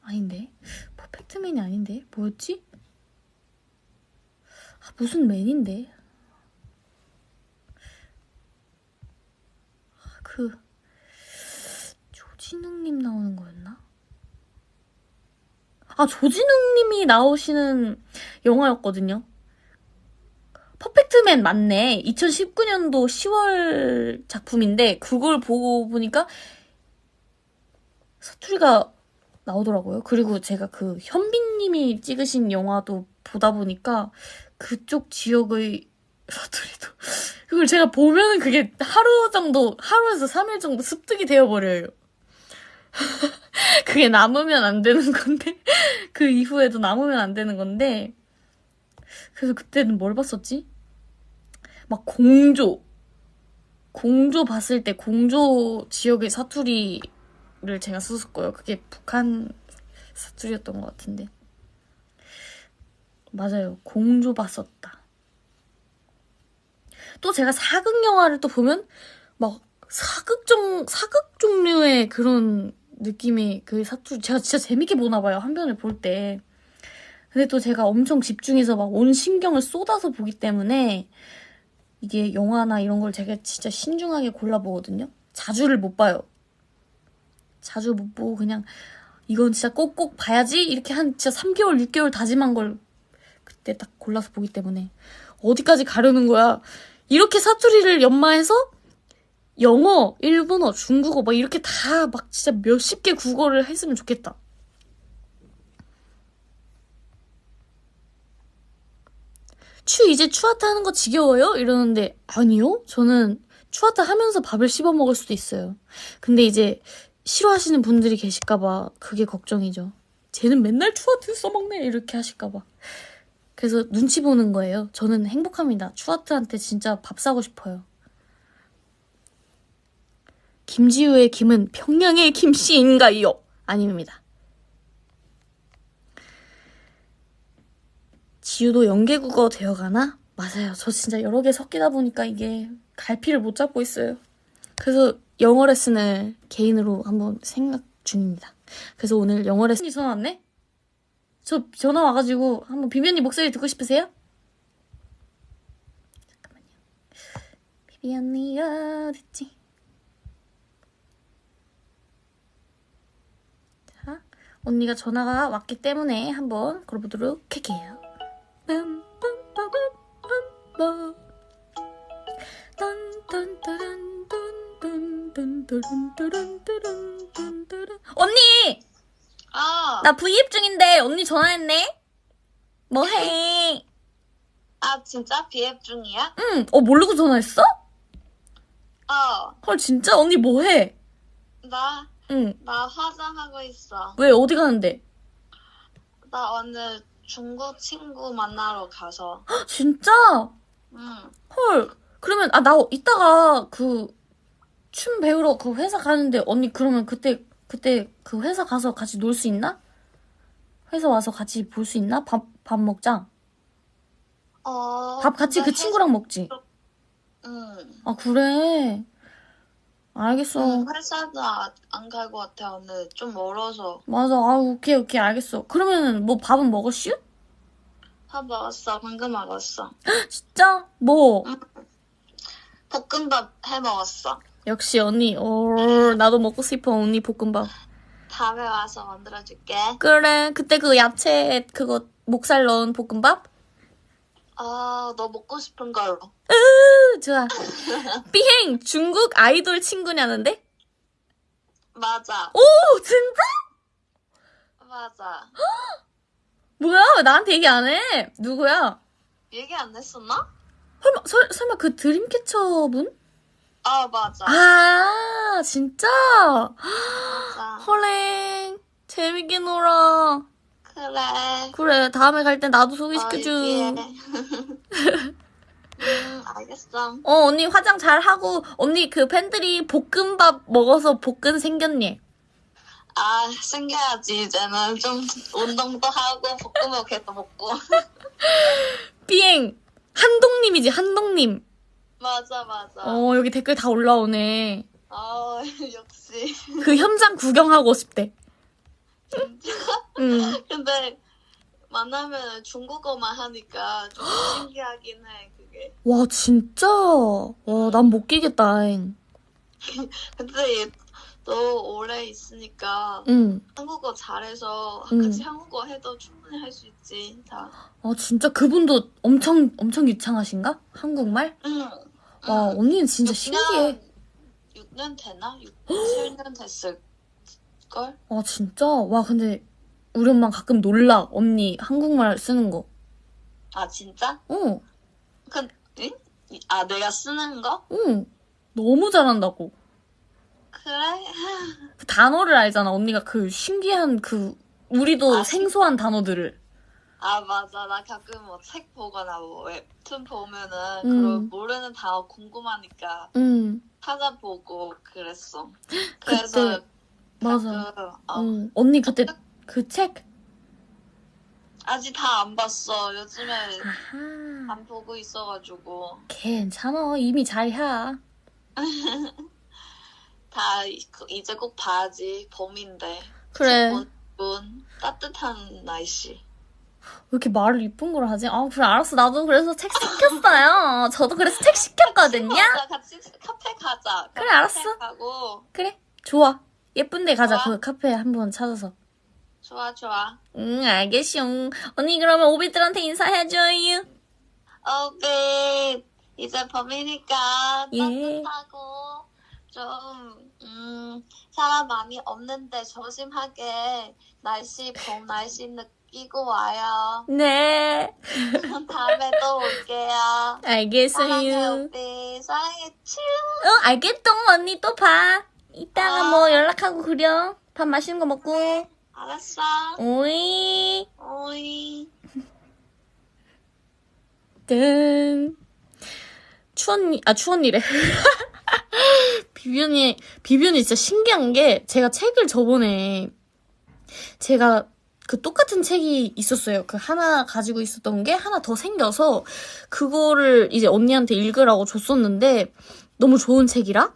S1: 아닌데 퍼펙트맨이 아닌데 뭐였지? 아, 무슨 맨인데? 아, 그 조진웅님 나오는 거였나? 아, 조진웅님이 나오시는 영화였거든요. 퍼펙트맨 맞네. 2019년도 10월 작품인데, 그걸 보고 보니까 사투리가 나오더라고요. 그리고 제가 그 현빈님이 찍으신 영화도 보다 보니까 그쪽 지역의 사투리도. 그걸 제가 보면은 그게 하루 정도, 하루에서 3일 정도 습득이 되어버려요. 그게 남으면 안 되는 건데 그 이후에도 남으면 안 되는 건데 그래서 그때는 뭘 봤었지? 막 공조 공조 봤을 때 공조 지역의 사투리를 제가 썼을 거예요. 그게 북한 사투리였던 것 같은데 맞아요. 공조 봤었다. 또 제가 사극 영화를 또 보면 막 사극 종 사극 종류의 그런 느낌의 그 사투리 제가 진짜 재밌게 보나 봐요 한 편을 볼 때 근데 또 제가 엄청 집중해서 막 온 신경을 쏟아서 보기 때문에 이게 영화나 이런 걸 제가 진짜 신중하게 골라보거든요. 자주를 못 봐요. 자주 못 보고 그냥 이건 진짜 꼭꼭 봐야지 이렇게 한 진짜 3개월, 6개월 다짐한 걸 그때 딱 골라서 보기 때문에 어디까지 가려는 거야. 이렇게 사투리를 연마해서 영어, 일본어, 중국어 막 이렇게 다 막 진짜 몇십 개 국어를 했으면 좋겠다. 추 이제 추아타 하는 거 지겨워요? 이러는데 아니요. 저는 추아타 하면서 밥을 씹어 먹을 수도 있어요. 근데 이제 싫어하시는 분들이 계실까봐 그게 걱정이죠. 쟤는 맨날 추아트 써먹네 이렇게 하실까봐. 그래서 눈치 보는 거예요. 저는 행복합니다. 추아트한테 진짜 밥 사고 싶어요. 김지우의 김은 평양의 김씨인가요? 아닙니다. 지우도 연계국어 되어가나? 맞아요. 저 진짜 여러 개 섞이다 보니까 이게 갈피를 못 잡고 있어요. 그래서 영어 레슨을 개인으로 한번 생각 중입니다. 그래서 오늘 영어 레슨이 전화 왔네? 저 전화 와가지고 한번 비비언니 목소리 듣고 싶으세요? 잠깐만요. 비비언니 어딨지? 언니가 전화가 왔기 때문에 한번 걸어보도록 할게요. 언니!
S5: 어.
S1: 나 브이앱 중인데 언니 전화했네? 뭐해?
S5: 아 진짜? 브이앱 중이야?
S1: 응! 어 모르고 전화했어?
S5: 어.
S1: 헐 진짜? 언니 뭐해?
S5: 나
S1: 응,
S5: 나 화장하고 있어.
S1: 왜 어디 가는데?
S5: 나 오늘 중국 친구 만나러 가서.
S1: 헉, 진짜?
S5: 응.
S1: 헐 그러면 아 나 이따가 그 춤 배우러 그 회사 가는데 언니 그러면 그때 그때 그 회사 가서 같이 놀 수 있나? 회사 와서 같이 볼 수 있나? 밥 밥 먹자.
S5: 어.
S1: 밥 같이 그 친구랑 먹지.
S5: 회- 응.
S1: 아 그래. 알겠어.
S5: 응, 회사도 안 갈 것 같아, 오늘. 좀 멀어서.
S1: 맞아. 아 오케이 오케이 알겠어. 그러면 뭐 밥은 먹었슈?
S5: 밥 먹었어, 방금 먹었어.
S1: 진짜? 뭐?
S5: 볶음밥 해 먹었어.
S1: 역시 언니. 어 나도 먹고 싶어 언니 볶음밥.
S5: 다음에 와서 만들어줄게.
S1: 그래. 그때 그 야채 그거 목살 넣은 볶음밥?
S5: 아, 너 먹고 싶은 걸로.
S1: 으, 좋아. 비행 중국 아이돌 친구냐는데?
S5: 맞아,
S1: 오 진짜?
S5: 맞아.
S1: 뭐야? 왜 나한테 얘기 안 해? 누구야?
S5: 얘기 안 했었나?
S1: 설마 설, 설마 그 드림캐쳐 분?
S5: 아, 맞아.
S1: 아 진짜?
S5: 맞아.
S1: 헐랭 재밌게 놀아.
S5: 그래.
S1: 그래 다음에 갈땐 나도
S5: 어,
S1: 소개시켜줘.
S5: 얘기해. 음, 알겠어.
S1: 어 언니 화장 잘 하고 언니 그 팬들이 볶음밥 먹어서 볶은 생겼니?
S5: 아, 생겨야지, 이제는. 좀 운동도 하고, 볶음밥 계속 먹고.
S1: 비행 한동님이지 한동님.
S5: 맞아, 맞아.
S1: 어 여기 댓글 다 올라오네.
S5: 아, 역시.
S1: 그 현장 구경하고 싶대.
S5: 진짜.
S1: 응.
S5: 근데, 만나면 중국어만 하니까 좀 신기하긴 해, 그게.
S1: 와 진짜. 와 난 못 끼겠다. 잉.
S5: 근데 얘, 너 오래 있으니까
S1: 응.
S5: 한국어 잘해서
S1: 응.
S5: 같이 한국어 해도 충분히 할 수 있지, 다.
S1: 아 진짜 그분도 엄청 엄청 유창하신가? 한국말?
S5: 응.
S1: 와 언니는 진짜
S5: 6년,
S1: 신기해.
S5: 6년 되나? 6, 7년 됐을 걸?
S1: 아 진짜? 와 근데 우리 엄마 가끔 놀라 언니 한국말 쓰는 거.
S5: 아, 진짜?
S1: 어,
S5: 그, 응? 아, 내가 쓰는 거?
S1: 응. 너무 잘한다고.
S5: 그래?
S1: 그 단어를 알잖아. 언니가 그 신기한 그 우리도
S5: 아,
S1: 생소한 단어들을.
S5: 아, 맞아. 나 가끔 뭐 책 보거나 뭐 웹툰 보면은,
S1: 음.
S5: 그런 모르는 단어 궁금하니까
S1: 응.
S5: 찾아보고 그랬어. 그래서,
S1: 그때 맞아.
S5: 어,
S1: 응. 언니 그때 그 책.
S5: 아직 다 안 봤어. 요즘에
S1: 아하.
S5: 안 보고 있어가지고.
S1: 괜찮아. 이미 잘 해.
S5: 다 이- 이제 꼭 봐야지. 봄인데.
S1: 그래.
S5: 문, 문, 따뜻한 날씨.
S1: 왜 이렇게 말을 이쁜 걸 하지? 아, 그래, 알았어. 나도 그래서 책 시켰어요. 저도 그래서 책 시켰거든요.
S3: 맞아, 같이 카페 가자.
S1: 그래, 알았어.
S3: 가고
S1: 그래, 좋아. 예쁜데 가자.
S3: 좋아.
S1: 그 카페 한번 찾아서.
S3: 좋아 좋아.
S1: 응, 알겠쇼. 언니, 그러면 오비들한테 인사해줘요.
S3: 오케이. 이제 봄이니까
S1: 예.
S3: 따뜻하고 좀 음, 사람 많이 없는데 조심하게 날씨 봄 날씨 느끼고 와요.
S1: 네,
S3: 다음에 또 올게요. 사랑해
S1: 알겠어요.
S3: 오비. 사랑해 츄.
S1: 어, 알겠동. 언니 또 봐. 이따가
S3: 아.
S1: 뭐 연락하고 그려. 밥 맛있는 거 먹고.
S3: 알았어.
S1: 오이.
S3: 오이.
S1: 뜬. 추언니, 아, 추언니래. 비변이, 비변이 진짜 신기한 게, 제가 책을 저번에, 제가 그 똑같은 책이 있었어요. 그 하나 가지고 있었던 게 하나 더 생겨서, 그거를 이제 언니한테 읽으라고 줬었는데, 너무 좋은 책이라?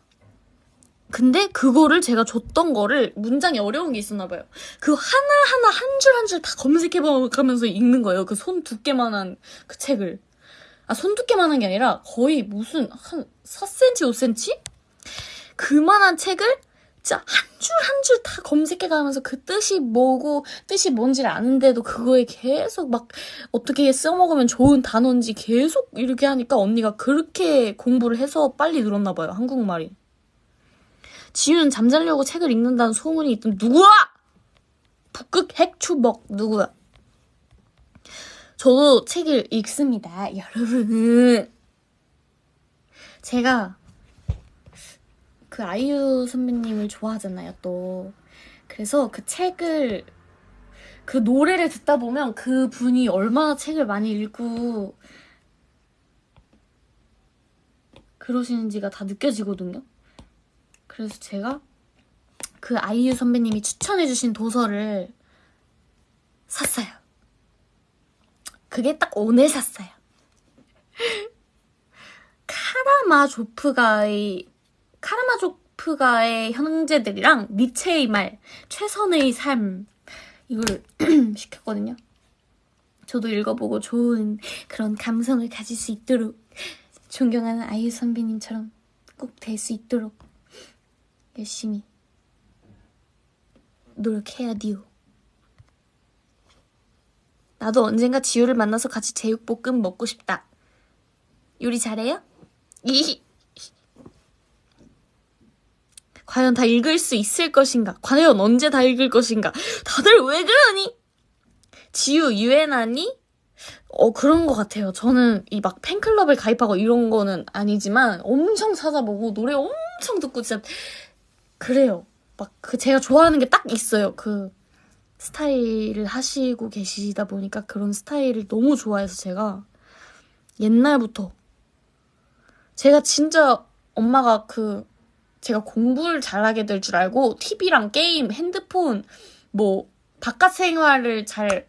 S1: 근데 그거를 제가 줬던 거를 문장이 어려운 게 있었나 봐요. 그 하나하나 한 줄 한 줄 다 검색해가면서 읽는 거예요. 그 손 두께만한 그 책을. 아, 손 두께만한 게 아니라 거의 무슨 한 4cm, 5cm? 그만한 책을 진짜 한 줄 한 줄 다 검색해가면서 그 뜻이 뭐고 뜻이 뭔지를 아는데도 그거에 계속 막 어떻게 써먹으면 좋은 단어인지 계속 이렇게 하니까 언니가 그렇게 공부를 해서 빨리 늘었나 봐요, 한국말이. 지윤 잠자려고 책을 읽는다는 소문이 있던 누구야? 북극 핵추먹 누구야? 저도 책을 읽습니다, 여러분. 제가 그 아이유 선배님을 좋아하잖아요, 또. 그래서 그 책을, 그 노래를 듣다 보면 그 분이 얼마나 책을 많이 읽고 그러시는지가 다 느껴지거든요. 그래서 제가 그 아이유 선배님이 추천해주신 도서를 샀어요. 그게 딱 오늘 샀어요. 카라마조프가의 카라마조프가의 형제들이랑 니체의 말, 최선의 삶 이걸 시켰거든요. 저도 읽어보고 좋은 그런 감성을 가질 수 있도록 존경하는 아이유 선배님처럼 꼭 될 수 있도록 열심히 노력해야 디오. 나도 언젠가 지효를 만나서 같이 제육볶음 먹고 싶다. 요리 잘해요? 이 과연 다 읽을 수 있을 것인가? 과연 언제 다 읽을 것인가? 다들 왜 그러니? 지유, 유엔아니? 어, 그런 것 같아요. 저는 이 막 팬클럽을 가입하고 이런 거는 아니지만 엄청 찾아보고 노래 엄청 듣고 진짜 그래요. 막 그 제가 좋아하는 게 딱 있어요. 그 스타일을 하시고 계시다 보니까 그런 스타일을 너무 좋아해서 제가 옛날부터 제가 진짜 엄마가 그 제가 공부를 잘하게 될 줄 알고 TV랑 게임, 핸드폰 뭐 바깥 생활을 잘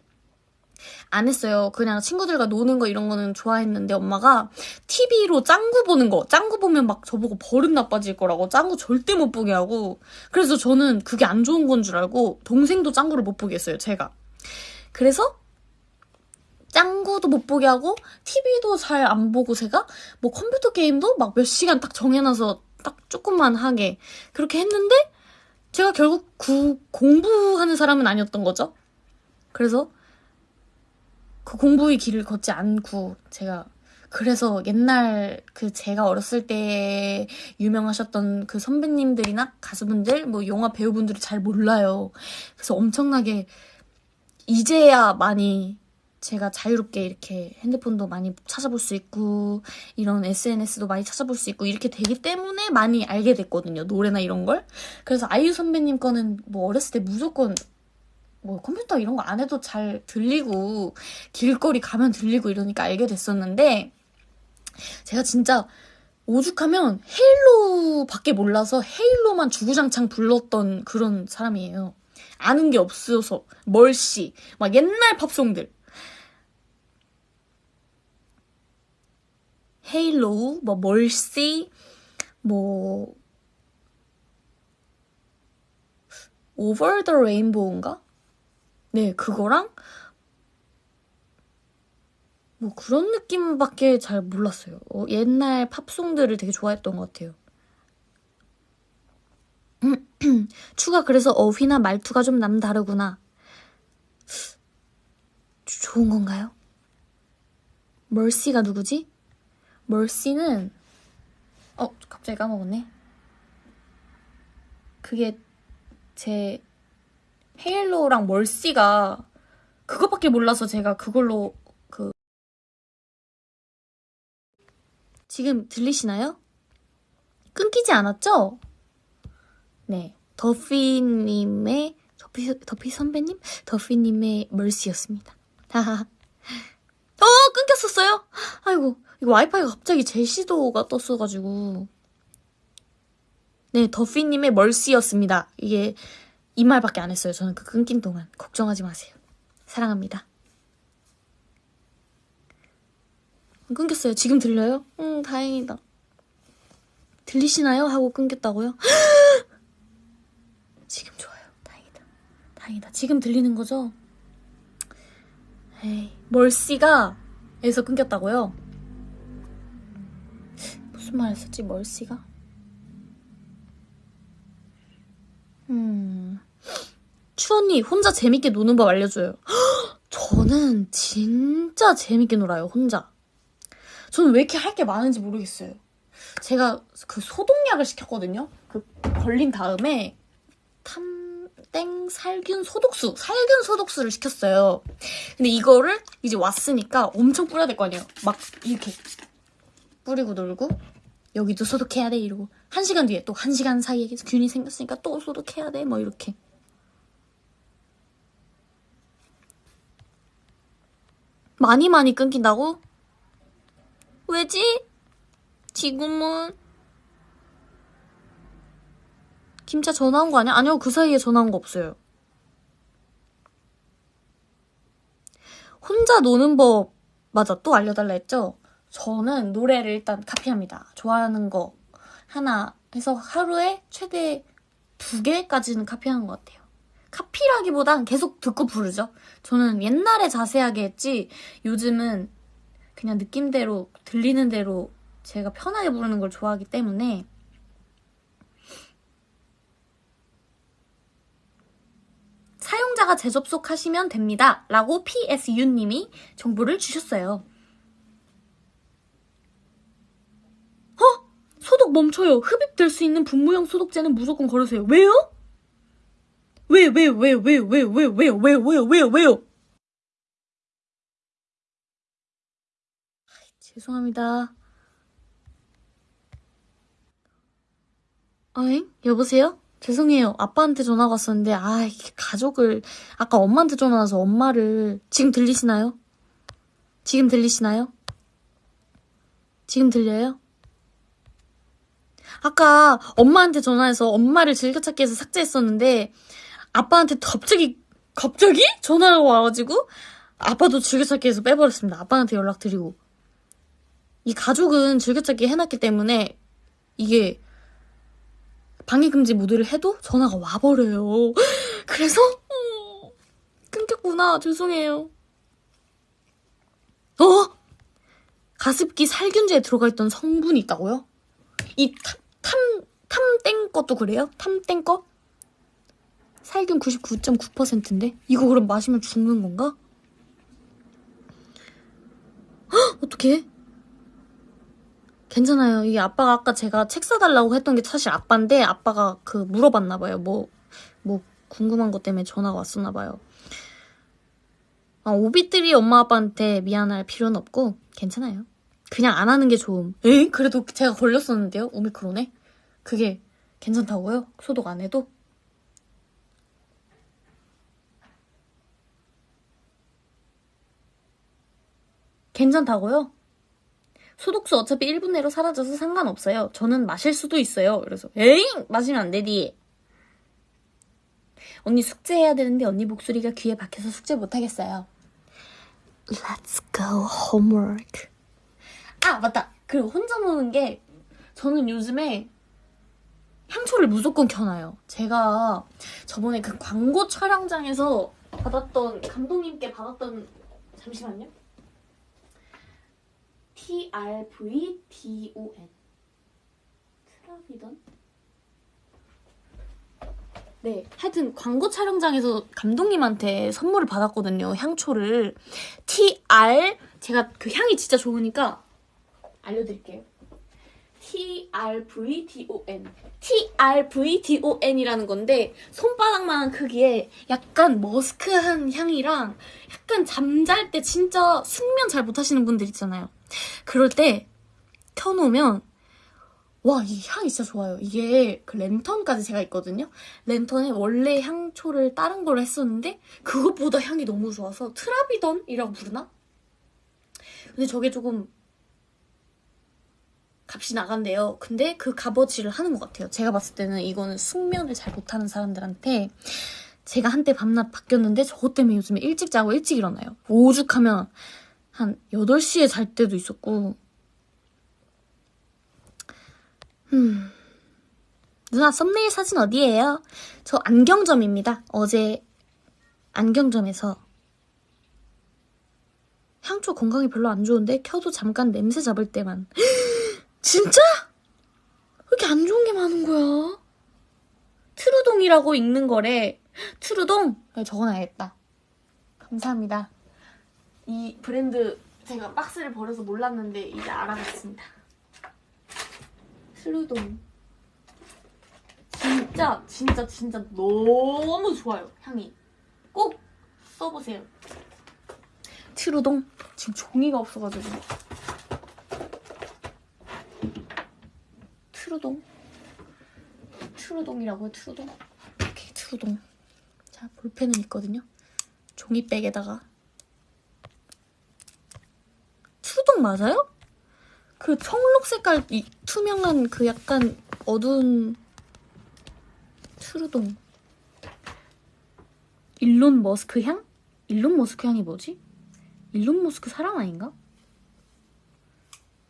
S1: 안 했어요. 그냥 친구들과 노는 거 이런 거는 좋아했는데 엄마가 TV로 짱구 보는 거, 짱구 보면 막 저보고 버릇 나빠질 거라고 짱구 절대 못 보게 하고 그래서 저는 그게 안 좋은 건 줄 알고 동생도 짱구를 못 보게 했어요, 제가. 그래서 짱구도 못 보게 하고 TV도 잘 안 보고 제가 뭐 컴퓨터 게임도 막 몇 시간 딱 정해놔서 딱 조금만 하게 그렇게 했는데 제가 결국 구, 공부하는 사람은 아니었던 거죠. 그래서 그 공부의 길을 걷지 않고 제가 그래서 옛날 그 제가 어렸을 때 유명하셨던 그 선배님들이나 가수분들 뭐 영화 배우분들이 잘 몰라요. 그래서 엄청나게 이제야 많이 제가 자유롭게 이렇게 핸드폰도 많이 찾아볼 수 있고 이런 SNS도 많이 찾아볼 수 있고 이렇게 되기 때문에 많이 알게 됐거든요. 노래나 이런 걸. 그래서 아이유 선배님 거는 뭐 어렸을 때 무조건 뭐 컴퓨터 이런 거 안 해도 잘 들리고 길거리 가면 들리고 이러니까 알게 됐었는데 제가 진짜 오죽하면 Halo밖에 몰라서 Halo만 주구장창 불렀던 그런 사람이에요. 아는 게 없어서 Mercy 막 옛날 팝송들 Halo 뭐 Mercy 뭐 Over the Rainbow인가? 네, 그거랑 뭐 그런 느낌밖에 잘 몰랐어요. 어, 옛날 팝송들을 되게 좋아했던 것 같아요. 추가 그래서 어휘나 말투가 좀 남다르구나. 좋은 건가요? 멀시가 누구지? 멀시는 어 갑자기 까먹었네. 그게 제 헤일로랑 멀시가 그것밖에 몰라서 제가 그걸로 그 지금 들리시나요? 끊기지 않았죠? 네, 더피님의 더피 더피 선배님 더피님의 멀시였습니다. 하하. 어 끊겼었어요? 아이고 이거 와이파이가 갑자기 제시도가 떴어가지고 네 더피님의 멀시였습니다. 이게 이 말밖에 안 했어요. 저는 그 끊긴 동안 걱정하지 마세요. 사랑합니다. 안 끊겼어요. 지금 들려요? 응 다행이다. 들리시나요? 하고 끊겼다고요? 지금 좋아요. 다행이다. 다행이다. 지금 들리는 거죠? 에이, 멀씨가 에서 끊겼다고요? 무슨 말 했었지, 멀씨가? 음. 추언니, 혼자 재밌게 노는 법 알려줘요. 저는 진짜 재밌게 놀아요, 혼자. 저는 왜 이렇게 할 게 많은지 모르겠어요. 제가 그 소독약을 시켰거든요. 그 걸린 다음에 탐땡 살균 소독수, 살균 소독수를 시켰어요. 근데 이거를 이제 왔으니까 엄청 뿌려야 될 거 아니에요. 막 이렇게 뿌리고 놀고 여기도 소독해야 돼 이러고 한 시간 뒤에 또 한 시간 사이에 균이 생겼으니까 또 소독해야 돼 뭐 이렇게. 많이 많이 끊긴다고? 왜지? 지금은 김차 전화 온 거 아니야? 아니요 그 사이에 전화 온 거 없어요 혼자 노는 법 맞아 또 알려달라 했죠? 저는 노래를 일단 카피합니다 좋아하는 거 하나 해서 하루에 최대 두 개까지는 카피하는 것 같아요 카피라기보단 계속 듣고 부르죠 저는 옛날에 자세하게 했지 요즘은 그냥 느낌대로 들리는 대로 제가 편하게 부르는 걸 좋아하기 때문에 사용자가 재접속하시면 됩니다. 라고 PSU님이 정보를 주셨어요. 어? 소독 멈춰요. 흡입될 수 있는 분무형 소독제는 무조건 걸으세요. 왜요? 왜, 왜, 왜, 왜, 왜, 왜, 왜, 왜, 왜, 왜, 왜요? 죄송합니다. 어잉? 여보세요? 죄송해요. 아빠한테 전화가 왔었는데, 아, 가족을, 아까 엄마한테 전화 와서 엄마를, 지금 들리시나요? 지금 들리시나요? 지금 들려요? 아까 엄마한테 전화해서 엄마를 즐겨찾기 해서 삭제했었는데, 아빠한테 갑자기, 갑자기? 전화가 와가지고, 아빠도 즐겨찾기 해서 빼버렸습니다. 아빠한테 연락드리고. 이 가족은 즐겨찾기 해놨기 때문에, 이게, 방해금지 모드를 해도 전화가 와버려요. 그래서 어, 끊겼구나. 죄송해요. 어? 가습기 살균제에 들어가 있던 성분이 있다고요? 이 탐, 탐, 탐땡 것도 그래요? 탐땡 거? 살균 99.9%인데? 이거 그럼 마시면 죽는 건가? 헉! 어떡해? 괜찮아요. 이게 아빠가 아까 제가 책 사달라고 했던 게 사실 아빠인데 아빠가 그 물어봤나 봐요. 뭐, 뭐 궁금한 것 때문에 전화가 왔었나 봐요. 아, 오빛들이 엄마 아빠한테 미안할 필요는 없고 괜찮아요. 그냥 안 하는 게 좋음. 에? 그래도 제가 걸렸었는데요. 오미크론에. 그게 괜찮다고요? 소독 안 해도? 괜찮다고요? 소독수 어차피 1분 내로 사라져서 상관없어요. 저는 마실 수도 있어요. 그래서 에잉! 마시면 안 되디. 언니 숙제해야 되는데 언니 목소리가 귀에 박혀서 숙제 못하겠어요. Let's go homework. 아 맞다. 그리고 혼자 노는 게 저는 요즘에 향초를 무조건 켜놔요. 제가 저번에 그 광고 촬영장에서 받았던 감독님께 받았던 잠시만요. T R V D O N. 트라비던? 네, 하여튼 광고 촬영장에서 감독님한테 선물을 받았거든요. 향초를 T R 제가 그 향이 진짜 좋으니까 알려드릴게요. T R V D O N. T R V D O N이라는 건데 손바닥만한 크기에 약간 머스크한 향이랑 약간 잠잘 때 진짜 숙면 잘 못하시는 분들 있잖아요. 그럴 때 켜놓으면 와, 이 향이 진짜 좋아요. 이게 그 랜턴까지 제가 있거든요. 랜턴에 원래 향초를 다른 걸로 했었는데 그것보다 향이 너무 좋아서 트라비던이라고 부르나? 근데 저게 조금 값이 나간대요. 근데 그 값어치를 하는 것 같아요. 제가 봤을 때는 이거는 숙면을 잘 못하는 사람들한테 제가 한때 밤낮 바뀌었는데 저것 때문에 요즘에 일찍 자고 일찍 일어나요. 오죽하면 한 8시에 잘 때도 있었고 음. 누나 썸네일 사진 어디예요? 저 안경점입니다. 어제 안경점에서 향초 건강에 별로 안 좋은데 켜도 잠깐 냄새 잡을 때만 진짜? 왜 이렇게 안 좋은 게 많은 거야? Trudon이라고 읽는 거래. Trudon? 네, 적어놔야겠다. 감사합니다. 이 브랜드 제가 박스를 버려서 몰랐는데 이제 알아봤습니다. Trudon. 진짜 진짜 진짜 너무 좋아요 향이. 꼭 써보세요. Trudon 지금 종이가 없어가지고. Trudon. Trudon이라고요, Trudon. 오케이, Trudon. 자, 볼펜은 있거든요. 종이백에다가. Trudon 맞아요? 그 청록 색깔 이 투명한 그 약간 어두운 Trudon. 일론 머스크 향? 일론 머스크 향이 뭐지? 일론 머스크 사람 아닌가?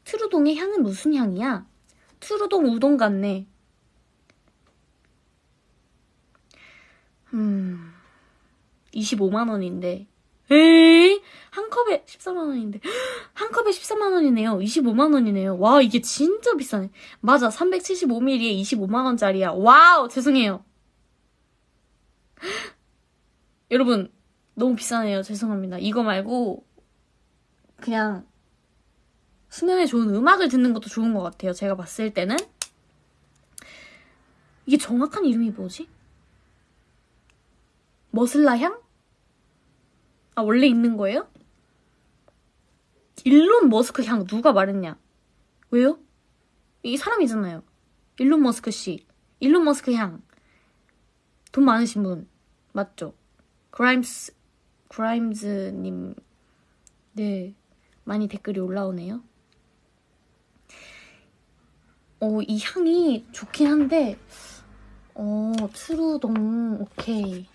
S1: Trudon의 향은 무슨 향이야? Trudon 우동 같네. 음, 25만 원인데. 에이, 한 컵에 14만 원인데. 한 컵에 14만 원이네요. 25만 원이네요. 와, 이게 진짜 비싸네. 맞아, 375ml에 25만 원짜리야. 와우, 죄송해요. 여러분, 너무 비싸네요. 죄송합니다. 이거 말고, 그냥, 수면에 좋은 음악을 듣는 것도 좋은 것 같아요. 제가 봤을 때는. 이게 정확한 이름이 뭐지? 머슬라 향? 아, 원래 있는 거예요? 일론 머스크 향 누가 말했냐? 왜요? 이 사람이잖아요. 일론 머스크 씨. 일론 머스크 향. 돈 많으신 분. 맞죠? 그라임스, 그라임즈님. 네. 많이 댓글이 올라오네요. 어, 이 향이 좋긴 한데, 어, 트루동, 오케이.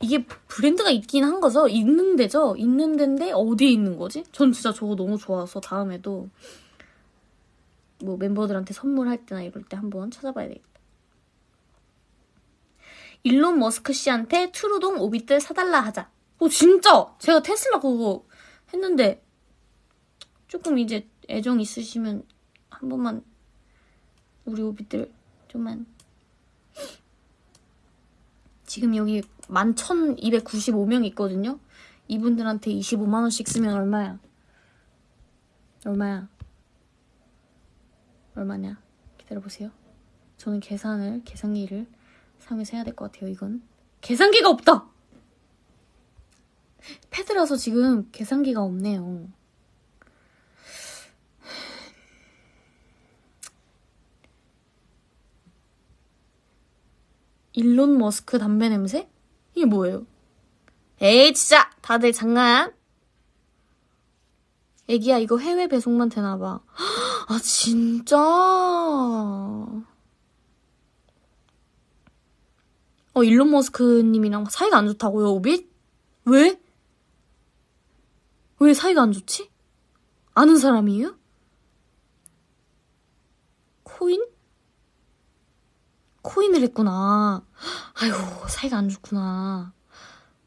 S1: 이게 브랜드가 있긴 한 거죠? 있는 데죠? 있는 데인데 어디에 있는 거지? 전 진짜 저거 너무 좋아서 다음에도 뭐 멤버들한테 선물할 때나 이럴 때 한번 찾아봐야 되겠다. 일론 머스크 씨한테 트루동 오빛들 사달라 하자. 어, 진짜! 제가 테슬라 그거 했는데 조금 이제 애정 있으시면 한 번만 우리 오빛들 좀만 지금 여기 11,295명 있거든요. 이분들한테 25만 원씩 쓰면 얼마야? 얼마야? 얼마냐? 기다려보세요. 저는 계산을, 계산기를 사용해서 해야 될 것 같아요, 이건. 계산기가 없다! 패드라서 지금 계산기가 없네요. 일론 머스크 담배 냄새? 이게 뭐예요? 에이 진짜 다들 장난? 애기야 이거 해외 배송만 되나봐 아 진짜 어 일론 머스크님이랑 사이가 안 좋다고요 오빛? 왜? 왜 사이가 안 좋지? 아는 사람이에요? 코인? 코인을 했구나. 아유, 사이가 안 좋구나.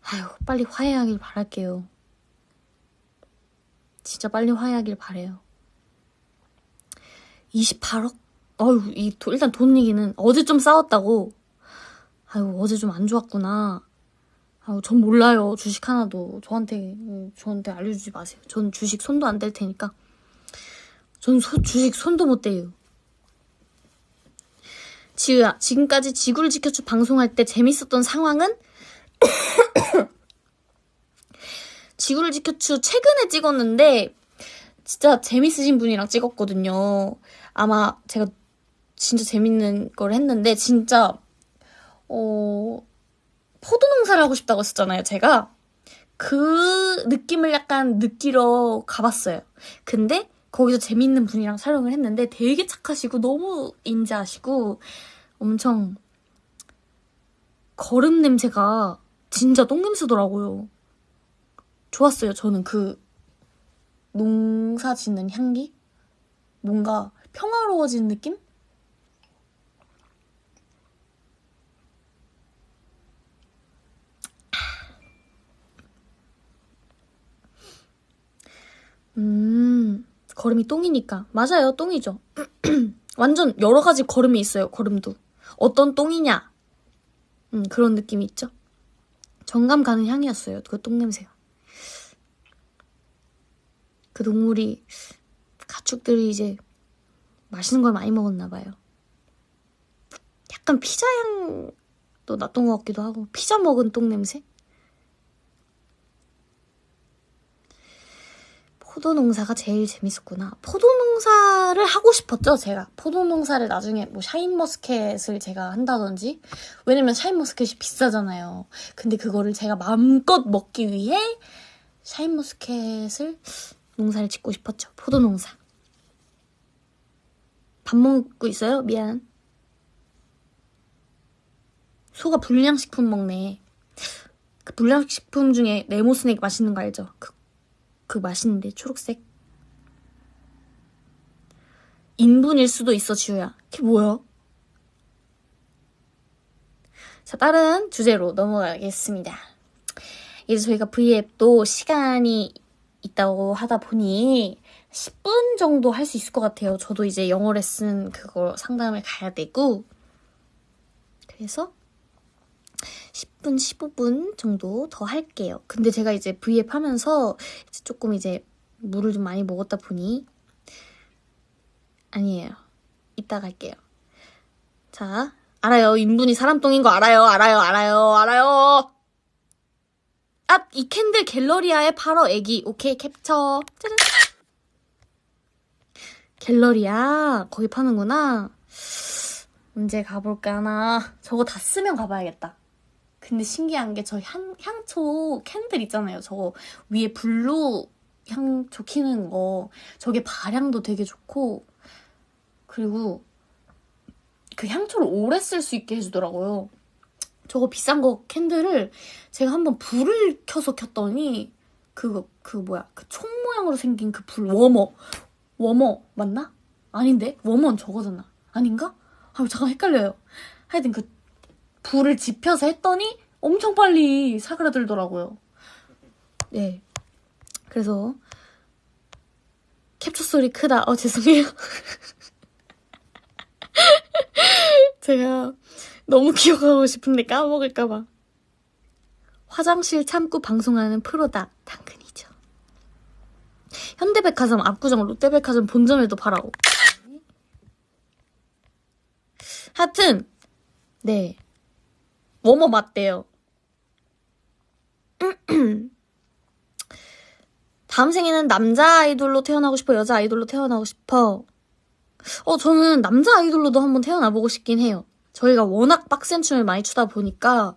S1: 아유, 빨리 화해하길 바랄게요. 진짜 빨리 화해하길 바래요. 28억? 어휴, 이, 도- 일단 돈 얘기는 어제 좀 싸웠다고. 아유, 어제 좀 안 좋았구나. 아유, 전 몰라요. 주식 하나도. 저한테, 음, 저한테 알려주지 마세요. 전 주식 손도 안 댈 테니까. 전 소- 주식 손도 못 대요. 지우야, 지금까지 지구를 지켜주 방송할 때 재밌었던 상황은? 지구를 지켜주 최근에 찍었는데, 진짜 재밌으신 분이랑 찍었거든요. 아마 제가 진짜 재밌는 걸 했는데, 진짜, 어, 포도 농사를 하고 싶다고 했었잖아요, 제가. 그 느낌을 약간 느끼러 가봤어요. 근데 거기서 재밌는 분이랑 촬영을 했는데 되게 착하시고 너무 인자하시고 엄청 거름 냄새가 진짜 똥 냄새더라고요. 좋았어요, 저는 그 농사 짓는 향기? 뭔가 평화로워진 느낌? 음, 걸음이 똥이니까. 맞아요, 똥이죠. 완전 여러 가지 걸음이 있어요, 걸음도. 어떤 똥이냐? 음, 그런 느낌이 있죠. 정감 가는 향이었어요, 그 똥냄새가. 그 동물이, 가축들이 이제 맛있는 걸 많이 먹었나 봐요. 약간 피자 향도 났던 것 같기도 하고, 피자 먹은 똥냄새? 포도 농사가 제일 재밌었구나. 포도 농사를 하고 싶었죠, 제가. 포도 농사를 나중에 뭐 샤인머스켓을 제가 한다든지. 왜냐면 샤인머스켓이 비싸잖아요. 근데 그거를 제가 마음껏 먹기 위해 샤인머스켓을 농사를 짓고 싶었죠. 포도 농사. 밥 먹고 있어요? 미안. 소가 불량식품 먹네. 그 불량식품 중에 네모 스낵 맛있는 거 알죠? 그 그 맛있는데 초록색? 인분일 수도 있어 지우야. 그게 뭐야? 자 다른 주제로 넘어가겠습니다. 이제 저희가 V앱도 시간이 있다고 하다 보니 10분 정도 할 수 있을 것 같아요. 저도 이제 영어 레슨 그거 상담을 가야 되고. 그래서 10분, 15분 정도 더 할게요. 근데 제가 이제 V앱 하면서 이제 조금 이제 물을 좀 많이 먹었다 보니 아니에요. 이따 갈게요. 자, 알아요. 인분이 사람똥인 거 알아요. 알아요. 알아요. 알아요. 아, 이 캔들 갤러리아에 팔어, 애기. 오케이, 캡처. 짜잔. 갤러리아. 거기 파는구나. 언제 가볼까나. 저거 다 쓰면 가봐야겠다. 근데 신기한 게저 향, 향초 캔들 있잖아요. 저거 위에 불로 향초 키는 거. 저게 발향도 되게 좋고, 그리고 그 향초를 오래 쓸 수 있게 해주더라고요. 저거 비싼 거 캔들을 제가 한번 불을 켜서 켰더니, 그거, 그 뭐야, 그 총 모양으로 생긴 그 불, 워머. 워머, 맞나? 아닌데? 워머는 저거잖아. 아닌가? 아, 잠깐 헷갈려요. 하여튼 그 불을 지펴서 했더니 엄청 빨리 사그라들더라고요. 네. 그래서 캡처 소리 크다. 어, 죄송해요. 제가 너무 기억하고 싶은데 까먹을까봐. 화장실 참고 방송하는 프로다. 당근이죠. 현대백화점 압구정 롯데백화점 본점에도 팔아오. 하여튼 네. 뭐뭐 맞대요. 다음 생에는 남자 아이돌로 태어나고 싶어, 여자 아이돌로 태어나고 싶어. 어, 저는 남자 아이돌로도 한번 태어나보고 싶긴 해요. 저희가 워낙 빡센 춤을 많이 추다 보니까,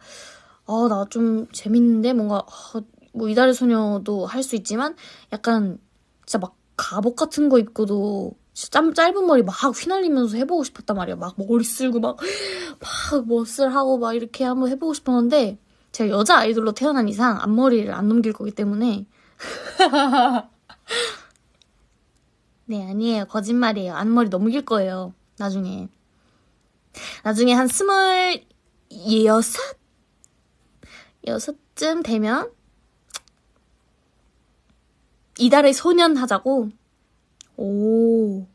S1: 어, 나 좀 재밌는데? 뭔가, 어, 뭐, 이달의 소녀도 할 수 있지만, 약간, 진짜 막 갑옷 같은 거 입고도, 진짜 짧, 짧은 머리 막 휘날리면서 해보고 싶었단 말이야. 막 머리 쓸고 막, 막 멋을 하고 막 이렇게 한번 해보고 싶었는데, 제가 여자 아이돌로 태어난 이상 앞머리를 안 넘길 거기 때문에, 네, 아니에요. 거짓말이에요. 앞머리 넘길 거예요. 나중에. 나중에 한 스물 여섯? 여섯쯤 되면 이달의 소년 하자고. 오.